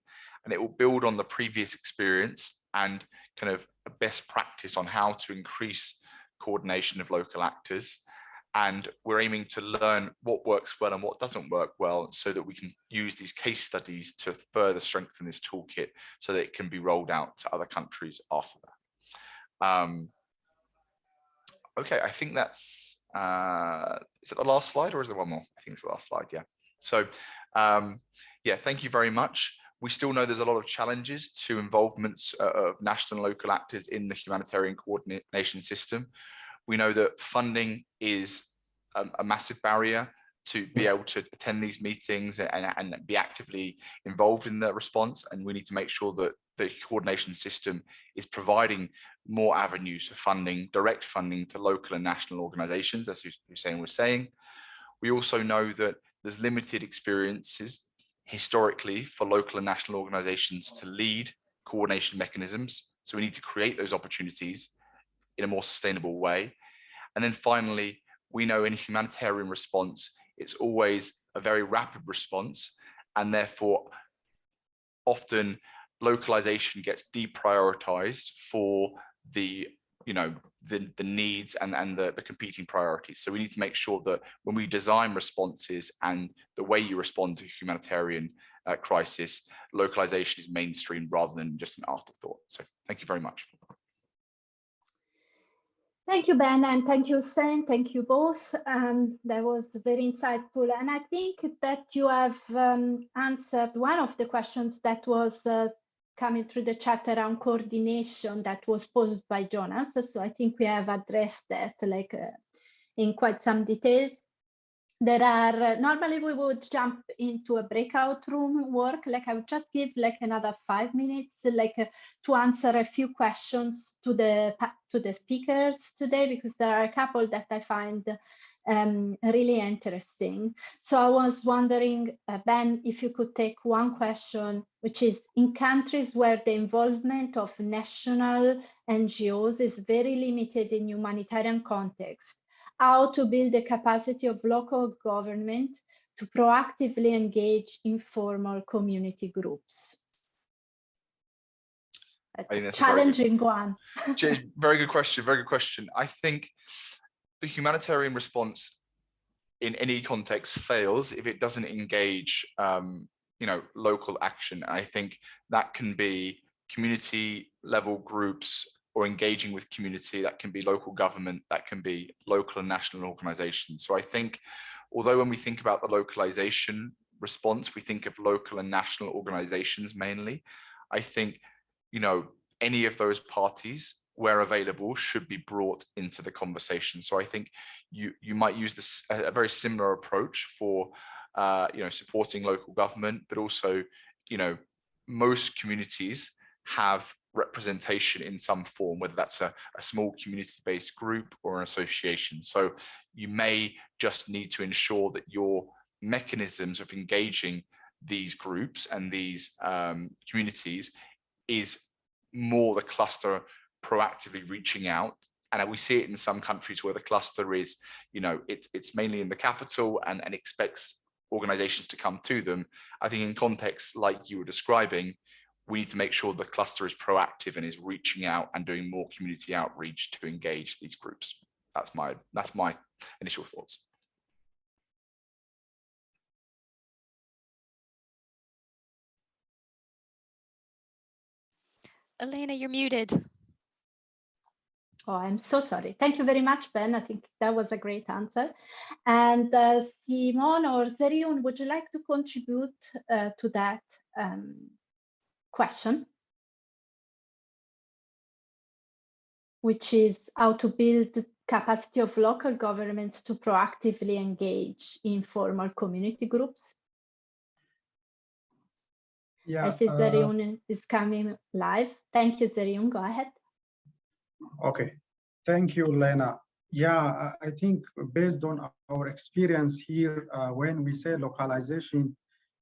and it will build on the previous experience and kind of a best practice on how to increase coordination of local actors and we're aiming to learn what works well and what doesn't work well so that we can use these case studies to further strengthen this toolkit so that it can be rolled out to other countries after that. Um, okay, I think that's, uh, is it the last slide or is there one more? I think it's the last slide, yeah. So um, yeah, thank you very much. We still know there's a lot of challenges to involvements uh, of national and local actors in the humanitarian coordination system. We know that funding is a, a massive barrier to be able to attend these meetings and, and be actively involved in the response. And we need to make sure that the coordination system is providing more avenues for funding, direct funding to local and national organizations, as Hussein was saying. We also know that there's limited experiences historically for local and national organizations to lead coordination mechanisms. So we need to create those opportunities in a more sustainable way. And then finally, we know in humanitarian response, it's always a very rapid response and therefore often localization gets deprioritized for the you know the the needs and and the, the competing priorities so we need to make sure that when we design responses and the way you respond to humanitarian uh, crisis localization is mainstream rather than just an afterthought so thank you very much Thank you, Ben, and thank you, Sen. Thank you both. Um, that was very insightful. And I think that you have um, answered one of the questions that was uh, coming through the chat around coordination that was posed by Jonas. So I think we have addressed that like uh, in quite some details there are normally we would jump into a breakout room work like i would just give like another five minutes like uh, to answer a few questions to the to the speakers today because there are a couple that i find um, really interesting so i was wondering uh, ben if you could take one question which is in countries where the involvement of national ngos is very limited in humanitarian context how to build the capacity of local government to proactively engage informal community groups. Challenging very one. very good question, very good question. I think the humanitarian response in any context fails if it doesn't engage um, you know, local action. I think that can be community level groups or engaging with community, that can be local government, that can be local and national organizations. So I think, although when we think about the localization response, we think of local and national organizations mainly, I think, you know, any of those parties where available should be brought into the conversation. So I think you you might use this a, very similar approach for uh, you know supporting local government, but also you know most communities have representation in some form, whether that's a, a small community-based group or an association. So you may just need to ensure that your mechanisms of engaging these groups and these um, communities is more the cluster proactively reaching out and we see it in some countries where the cluster is you know it, it's mainly in the capital and, and expects organizations to come to them i think in contexts like you were describing we need to make sure the cluster is proactive and is reaching out and doing more community outreach to engage these groups. That's my that's my initial thoughts. Elena, you're muted. Oh, I'm so sorry. Thank you very much, Ben. I think that was a great answer. And uh, Simon or Zerihun, would you like to contribute uh, to that um, question, which is how to build the capacity of local governments to proactively engage informal community groups. Yeah, I see uh, Zerihun is coming live. Thank you, Zerihun. Go ahead. Okay, thank you, Lena. Yeah, I think based on our experience here, uh, when we say localization,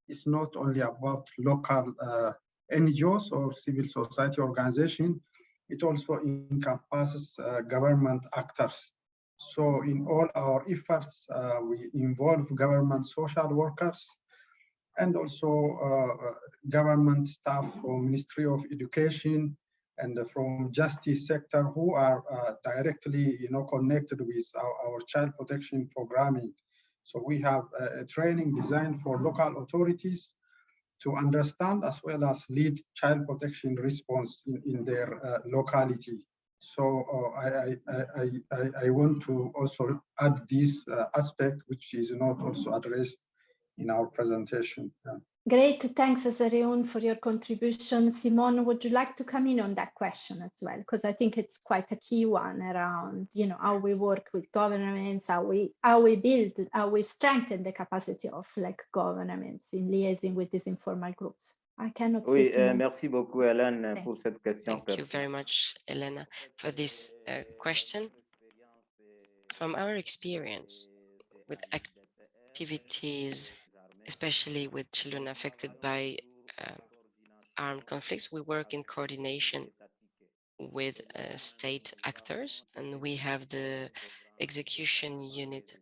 it's not only about local uh, NGOs or civil society organization. It also encompasses uh, government actors. So in all our efforts, uh, we involve government social workers and also uh, government staff from Ministry of Education and from justice sector who are uh, directly you know, connected with our, our, child protection programming. So we have a, training designed for local authorities to understand as well as lead child protection response in, in their uh, locality. So uh, I, I, I, I, want to also add this uh, aspect, which is not also addressed in our presentation. Yeah. Great, thanks Zerihun for your contribution. Simon, would you like to come in on that question as well? Because I think it's quite a key one around, you know, how we work with governments, how we how we build, how we strengthen the capacity of like governments in liaising with these informal groups. I cannot. Oui, euh, merci beaucoup, Hélène, Thank pour cette question. Thank you very much, Elena, for this uh, question. From our experience with activities especially with children affected by uh, armed conflicts. We work in coordination with uh, state actors, and we have the execution unit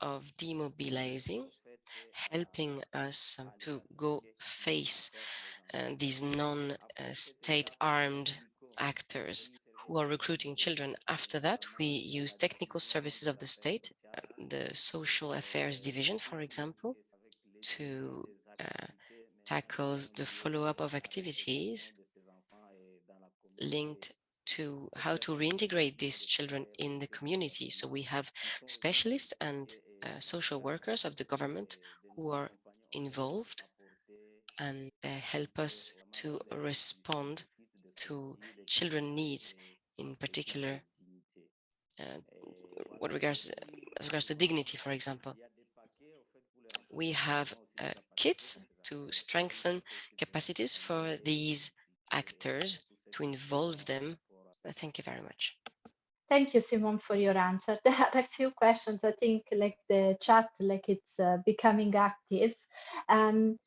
of demobilizing, helping us to go face uh, these non-state armed actors who are recruiting children. After that, we use technical services of the state, the social affairs division, for example, to uh, tackle the follow-up of activities linked to how to reintegrate these children in the community. So we have specialists and uh, social workers of the government who are involved and they help us to respond to children needs in particular uh, what regards as regards to dignity for example we have uh, kits to strengthen capacities for these actors to involve them thank you very much Thank you, Simon, for your answer. *laughs* There are a few questions. I think like the chat, like it's uh, becoming active. Um,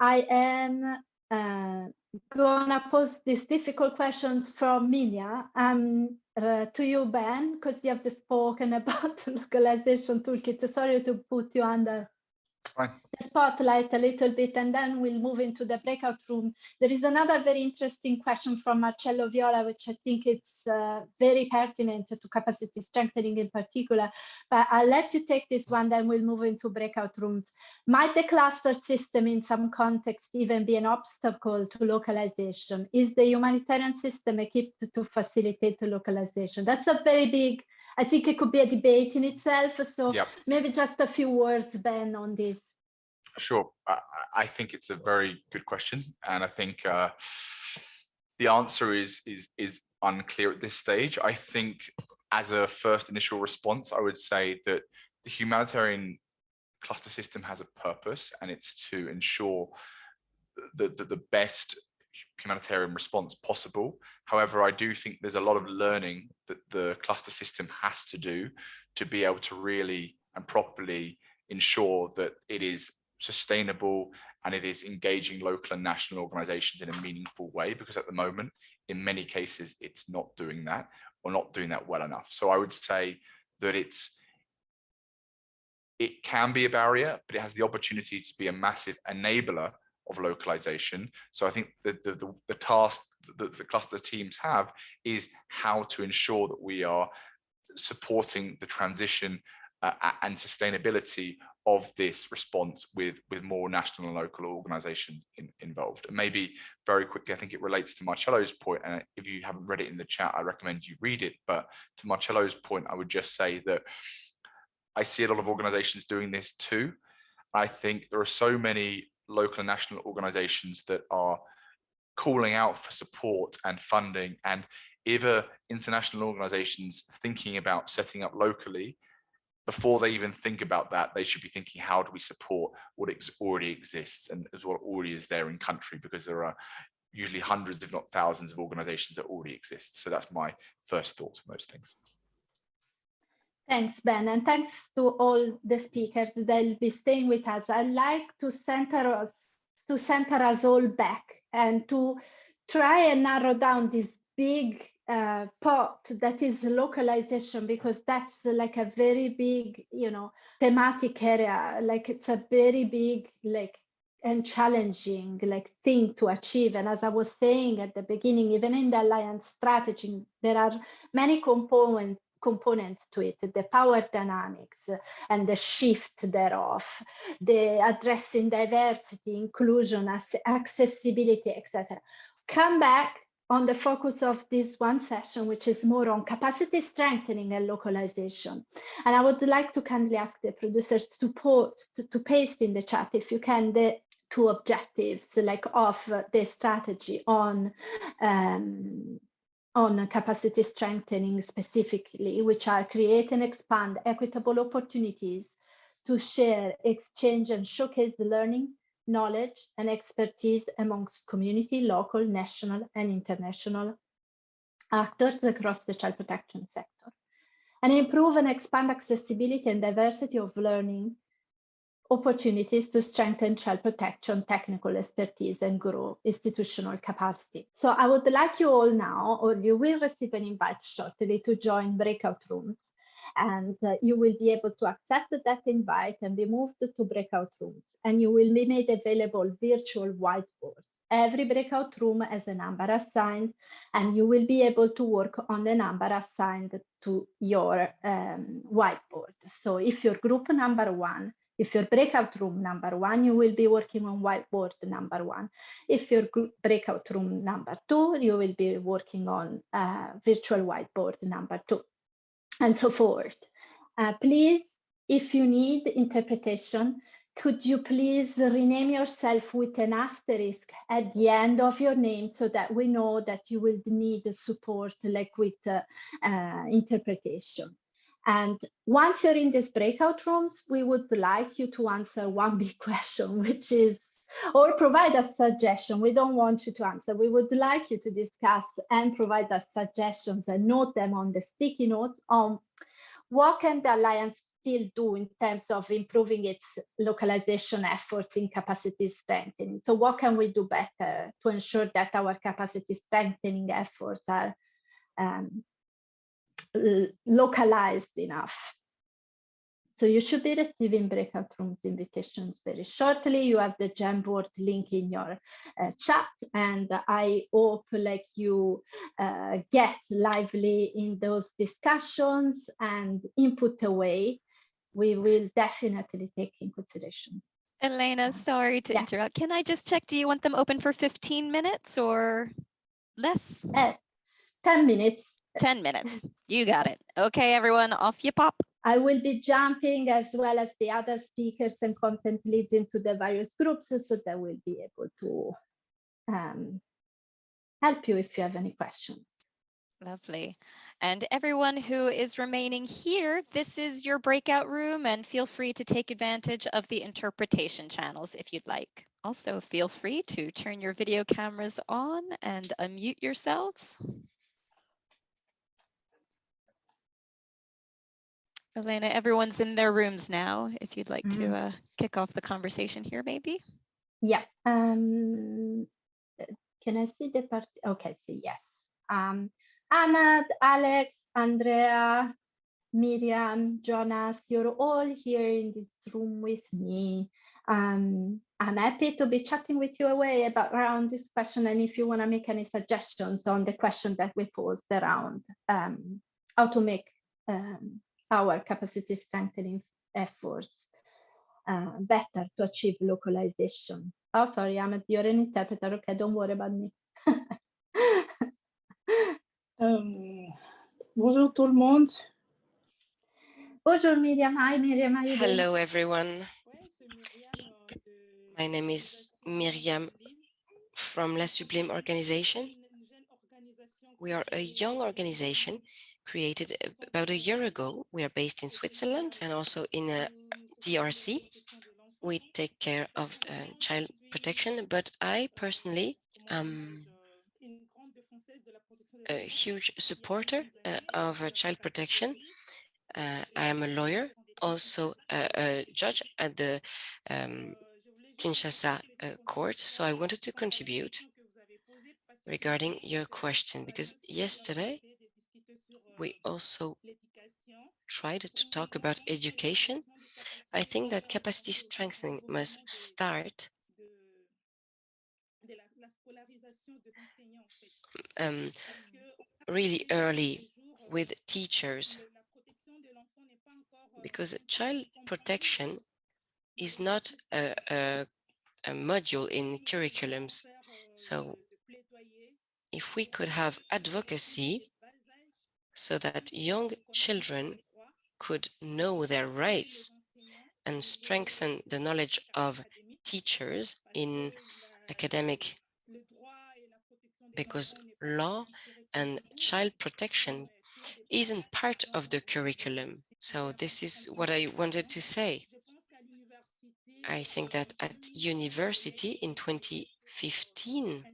I am uh, gonna pose these difficult questions from Minia um, uh, to you, Ben, because you have spoken *laughs* about the localization toolkit. Sorry to put you under Fine. the spotlight a little bit and then we'll move into the breakout room. There is another very interesting question from Marcello Viola, which I think it's uh, very pertinent to capacity strengthening in particular, but I'll let you take this one, then we'll move into breakout rooms. Might the cluster system in some context even be an obstacle to localization? Is the humanitarian system equipped to facilitate localization? That's a very big I think it could be a debate in itself. So yep. maybe just a few words, Ben, on this. Sure. I, I, think it's a very good question. And I think uh, the answer is, is, is unclear at this stage. I think as a first initial response, I would say that the humanitarian cluster system has a purpose and it's to ensure that the, the best humanitarian response possible. However, I do think there's a lot of learning that the cluster system has to do to be able to really and properly ensure that it is sustainable and it is engaging local and national organizations in a meaningful way because at the moment in many cases it's not doing that or not doing that well enough so i would say that it's it can be a barrier but it has the opportunity to be a massive enabler of localization. So I think the, the, the, the task that the cluster teams have is how to ensure that we are supporting the transition uh, and sustainability of this response with with more national and local organizations in, involved. And maybe very quickly i think it relates to marcello's point and if you haven't read it in the chat i recommend you read it. But to marcello's point i would just say that i see a lot of organizations doing this too. I think there are so many local and national organizations that are calling out for support and funding and either international organizations thinking about setting up locally before they even think about that they should be thinking how do we support what already exists and as what already is there in country? Because there are usually hundreds if not thousands of organizations that already exist. So that's my first thoughts on those things. Thanks, Ben, and thanks to all the speakers. That'll be staying with us. I'd like to center us to center us all back and to try and narrow down this big uh, pot that is localization because that's like a very big, you know, thematic area. Like it's a very big, like and challenging like thing to achieve and as i was saying at the beginning even in the alliance strategy there are many components components to it, the power dynamics and the shift thereof, the addressing diversity, inclusion, accessibility, etc. Come back on the focus of this one session, which is more on capacity strengthening and localization. And I would like to kindly ask the producers to post, to paste in the chat, if you can, the two objectives like of the strategy on um, on capacity strengthening specifically, which are create and expand equitable opportunities to share, exchange, and showcase the learning, knowledge, and expertise amongst community, local, national, and international actors across the child protection sector. And improve and expand accessibility and diversity of learning opportunities to strengthen child protection, technical expertise, and grow institutional capacity. So I would like you all now, or you will receive an invite shortly to join breakout rooms. and uh, you will be able to accept that invite and be moved to breakout rooms and you will be made available virtual whiteboard. Every breakout room has a number assigned and you will be able to work on the number assigned to your um, whiteboard. So if your group number one, if your breakout room number one, you will be working on whiteboard number one. If your breakout room number two, you will be working on uh, virtual whiteboard number two and so forth. Uh, please, if you need interpretation, could you please rename yourself with an asterisk at the end of your name so that we know that you will need support like with uh, uh, interpretation. And once you're in these breakout rooms, we would like you to answer one *laughs* big question, which is, or provide a suggestion. We don't want you to answer. We would like you to discuss and provide us suggestions and note them on the sticky notes on what can the Alliance still do in terms of improving its localization efforts in capacity strengthening? So what can we do better to ensure that our capacity strengthening efforts are um, localized enough? So you should be receiving breakout rooms invitations very shortly. You have the Jamboard link in your uh, chat, and I hope like you uh, get lively in those discussions and input away. We will definitely take in consideration. Elena, sorry to yeah. interrupt. Can I just check, do you want them open for 15 minutes or less? Uh, 10 minutes. 10 minutes. You got it. Okay, everyone, off you pop. I will be jumping as well as the other speakers and content leads into the various groups so that we'll be able to um, help you if you have any questions. Lovely. And everyone who is remaining here, this is your breakout room and feel free to take advantage of the interpretation channels if you'd like. Also, feel free to turn your video cameras on and unmute yourselves. Elena, everyone's in their rooms now. If you'd like mm -hmm. to mm-hmm. uh, kick off the conversation here, maybe. Yeah. Um, can I see the part? Okay, see, yes. Um, Ahmad, Alex, Andrea, Miriam, Jonas, you're all here in this room with me. Um, I'm happy to be chatting with you away about around this question and if you want to make any suggestions on the question that we posed around um, how to make um, our capacity strengthening efforts uh, better to achieve localization. Oh, sorry, I'm you're an interpreter. Okay, don't worry about me. *laughs* um, bonjour tout le monde. Bonjour Miriam. Hi Miriam. Hello everyone. My name is Miriam from La Sublime organization. We are a young organization created about a year ago. We are based in Switzerland and also in DRC. We take care of uh, child protection, but I personally am a huge supporter uh, of uh, child protection. Uh, I am a lawyer, also a, a judge at the um, Kinshasa uh, court, so I wanted to contribute regarding your question because yesterday we also tried to talk about education. I think that capacity strengthening must start um, really early with teachers. because child protection is not a, a, a module in curriculums. So if we could have advocacy so that young children could know their rights and strengthen the knowledge of teachers in academic because law and child protection isn't part of the curriculum. So this is what I wanted to say. I think that at university in 2015,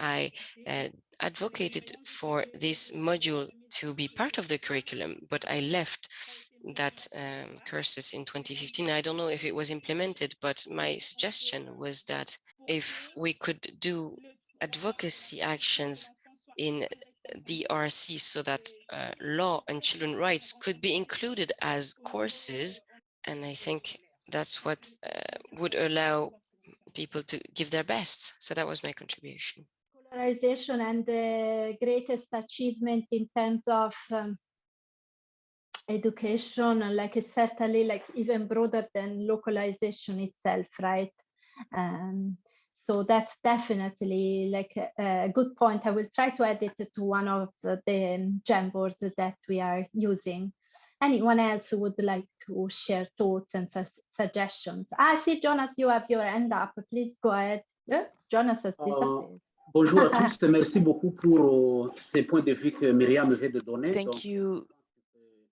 I uh, advocated for this module to be part of the curriculum, but I left that um, courses in 2015. I don't know if it was implemented, but my suggestion was that if we could do advocacy actions in DRC so that uh, law and children rights could be included as courses. And I think that's what uh, would allow people to give their best. So that was my contribution. Polarization and the greatest achievement in terms of um, education, like it's certainly like even broader than localization itself, right? Um, so that's definitely like a, a, good point. I will try to add it to one of the Jamboards that we are using. Anyone else who would like to share thoughts and su suggestions? I see, Jonas, you have your hand up. Please go ahead. Jonas has disappeared. Uh, bonjour à *laughs* tous. Merci beaucoup pour uh, ces points de vue que Myriam vient de donner. Thank you.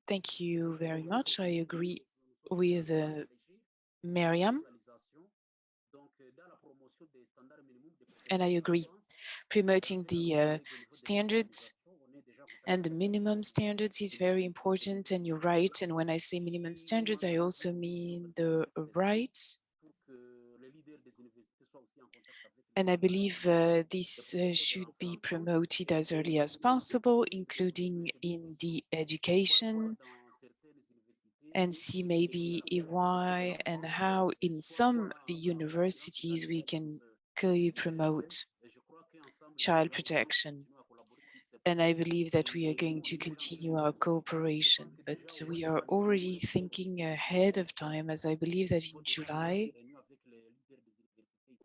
Thank you very much. I agree with uh, Miriam. and I agree, promoting the uh, standards and the minimum standards is very important and you're right. And when I say minimum standards, I also mean the rights. And I believe uh, this uh, should be promoted as early as possible, including in the education and see maybe why and how in some universities we can promote child protection. And I believe that we are going to continue our cooperation, but we are already thinking ahead of time, as I believe that in July,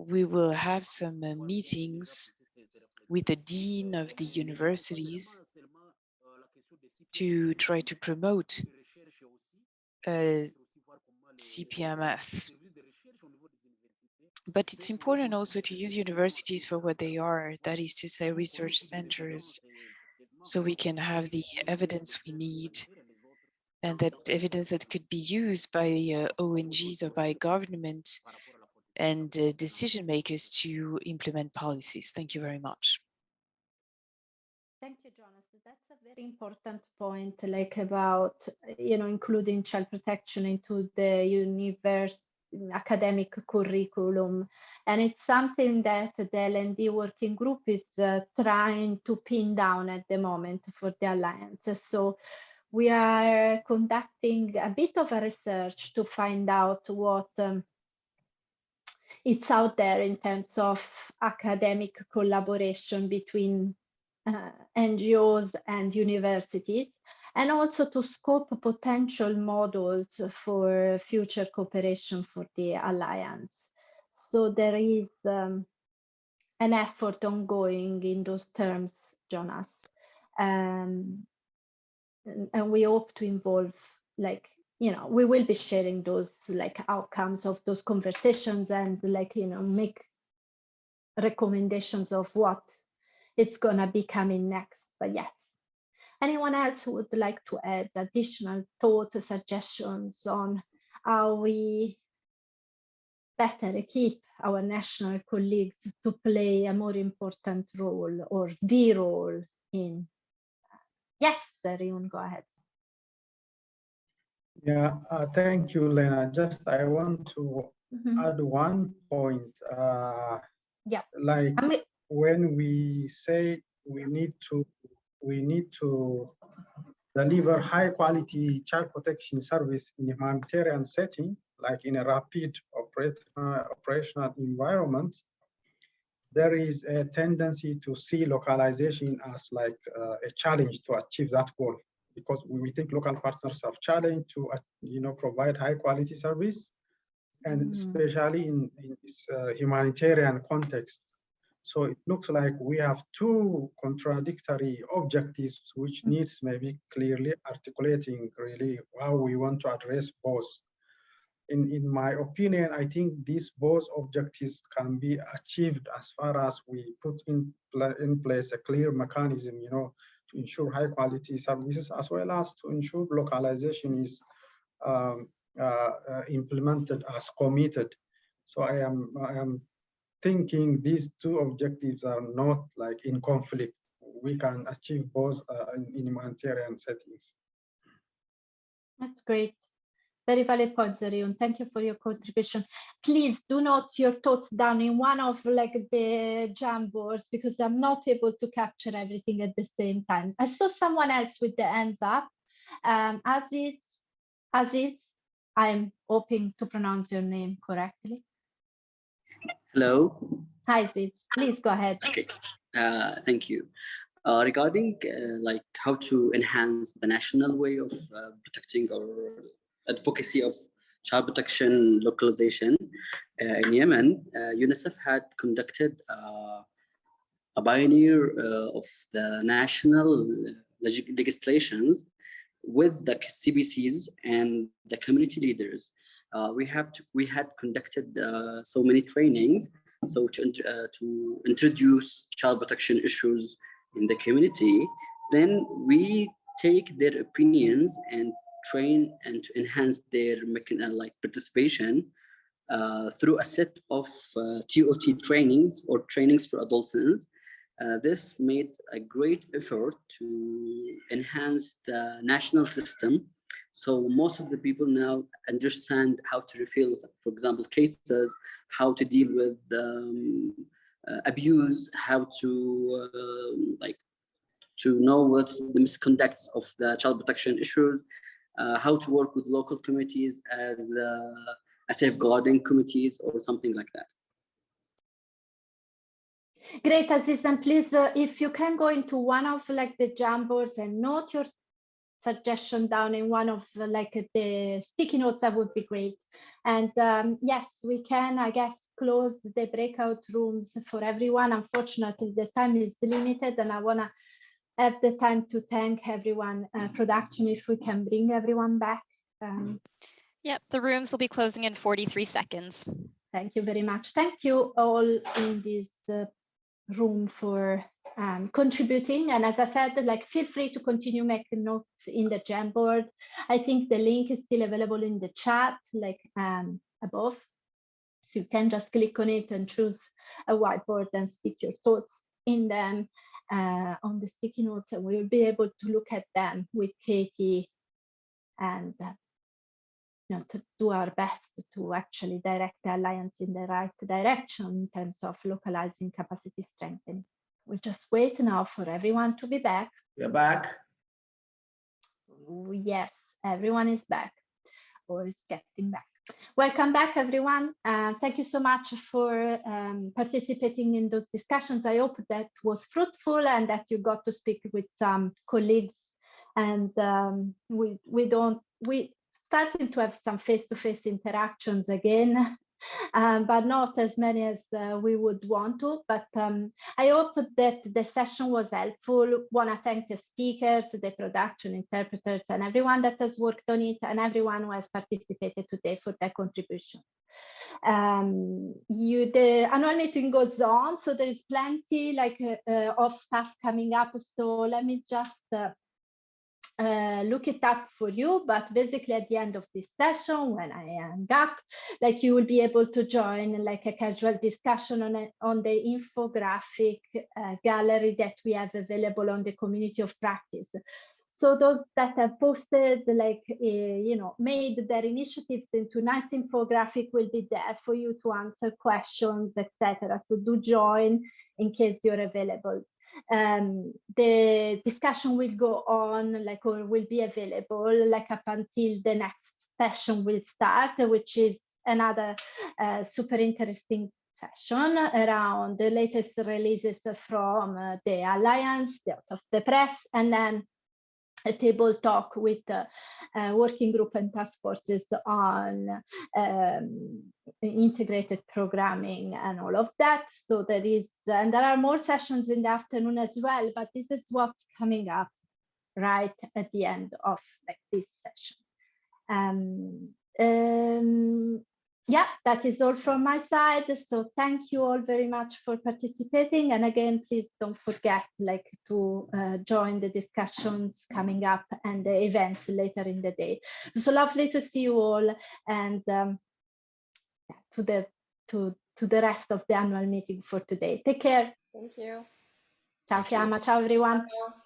we will have some uh, meetings with the dean of the universities to try to promote uh, CPMS but it's important also to use universities for what they are, that is to say research centers, so we can have the evidence we need and that evidence that could be used by uh, ONGs or by government and uh, decision makers to implement policies. Thank you very much. Thank you, Jonas. That's a very important point, like about, you know, including child protection into the universe academic curriculum. And it's something that the L&D working group is uh, trying to pin down at the moment for the Alliance. So we are conducting a bit of a research to find out what um, it's out there in terms of academic collaboration between uh, NGOs and universities and also to scope potential models for future cooperation for the alliance. So there is um, an effort ongoing in those terms, Jonas. Um, and we hope to involve like you know we will be sharing those like outcomes of those conversations and like you know make recommendations of what it's gonna be coming next but yes Anyone else would like to add additional thoughts, or suggestions on how we better equip our national colleagues to play a more important role or the role in? Yes, Ryun, go ahead. Yeah, uh, thank you, Lena. Just I want to mm -hmm. add one point. Uh, yeah. Like I mean, when we say we need to we need to deliver high quality child protection service in a humanitarian setting, like in a rapid operational environment, there is a tendency to see localization as like uh, a challenge to achieve that goal because we think local partners have challenge to uh, you know provide high quality service and mm. especially in, in this uh, humanitarian context so it looks like we have two contradictory objectives, which mm. needs maybe clearly articulating really how we want to address both. In, in my opinion, I think these both objectives can be achieved as far as we put in, in place a clear mechanism, you know, to ensure high quality services as well as to ensure localization is um, uh, uh, implemented as committed. So I am I am thinking these two objectives are not like in conflict. We can achieve both uh, in, in humanitarian settings. That's great. Very valid point, Zerihun. Thank you for your contribution. Please do note your thoughts down in one of like the Jamboards because I'm not able to capture everything at the same time. I saw someone else with the hands up. Um, Aziz, Aziz, I'm hoping to pronounce your name correctly. Hello. Hi, Aziz. Please go ahead. Okay. Uh, thank you. Uh, regarding uh, like how to enhance the national way of uh, protecting or advocacy of child protection localization uh, in Yemen, uh, UNICEF had conducted uh, a pioneer of the national leg legislations with the CBCs and the community leaders. we have to, we had conducted so many trainings so to, uh, to introduce child protection issues in the community, then we take their opinions and train and to enhance their uh, like participation uh, through a set of uh, TOT trainings or trainings for adolescents. Uh, this made a great effort to enhance the national system. So most of the people now understand how to refill, for example, cases, how to deal with um, uh, abuse, how to uh, like to know what's the misconducts of the child protection issues, how to work with local committees as uh, a safeguarding committees or something like that. Great, Aziz, and please, uh, if you can go into one of like the Jamboards and note your suggestion down in one of uh, like the sticky notes, that would be great. And um, yes, we can, I guess, close the breakout rooms for everyone. Unfortunately, the time is limited and I wanna have the time to thank everyone uh, production if we can bring everyone back. Um, yep, the rooms will be closing in 43 seconds. Thank you very much. Thank you all in this uh, room for um, contributing. And as I said, like feel free to continue making notes in the Jamboard. I think the link is still available in the chat, like um, above. So you can just click on it and choose a whiteboard and stick your thoughts in them uh, on the sticky notes and we'll be able to look at them with Katie and uh, you know, to do our best to actually direct the alliance in the right direction in terms of localizing capacity strengthening. We'll just wait now for everyone to be back. We're back. Yes, everyone is back or is getting back. Welcome back, everyone. Uh, thank you so much for um, participating in those discussions. I hope that was fruitful and that you got to speak with some colleagues. And um, we we don't we starting to have some face-to-face -face interactions again um, but not as many as uh, we would want to. But um, I hope that the session was helpful. Want to thank the speakers, the production interpreters, and everyone that has worked on it, and everyone who has participated today for their contribution. Um, you, the annual meeting goes on, so there is plenty like uh, uh, of stuff coming up. So let me just uh, uh, look it up for you, but basically at the end of this session, when I hang up, like you will be able to join like a casual discussion on, a, on the infographic uh, gallery that we have available on the community of practice. So those that have posted, like, uh, you know, made their initiatives into nice infographic will be there for you to answer questions, etc. So do join in case you're available um, the discussion will go on like or will be available like up until the next session will start which is another uh, super interesting session around the latest releases from uh, the alliance the out of the press and then a table talk with uh, uh, working group and task forces on um, integrated programming and all of that. So there is, and there are more sessions in the afternoon as well, but this is what's coming up right at the end of like this session. Um, um, yeah, that is all from my side. So thank you all very much for participating. And again, please don't forget like to uh, join the discussions coming up and the events later in the day. So lovely to see you all and um, to the to to the rest of the annual meeting for today. Take care. Thank you. Ciao Fiamma, ciao everyone. Ciao.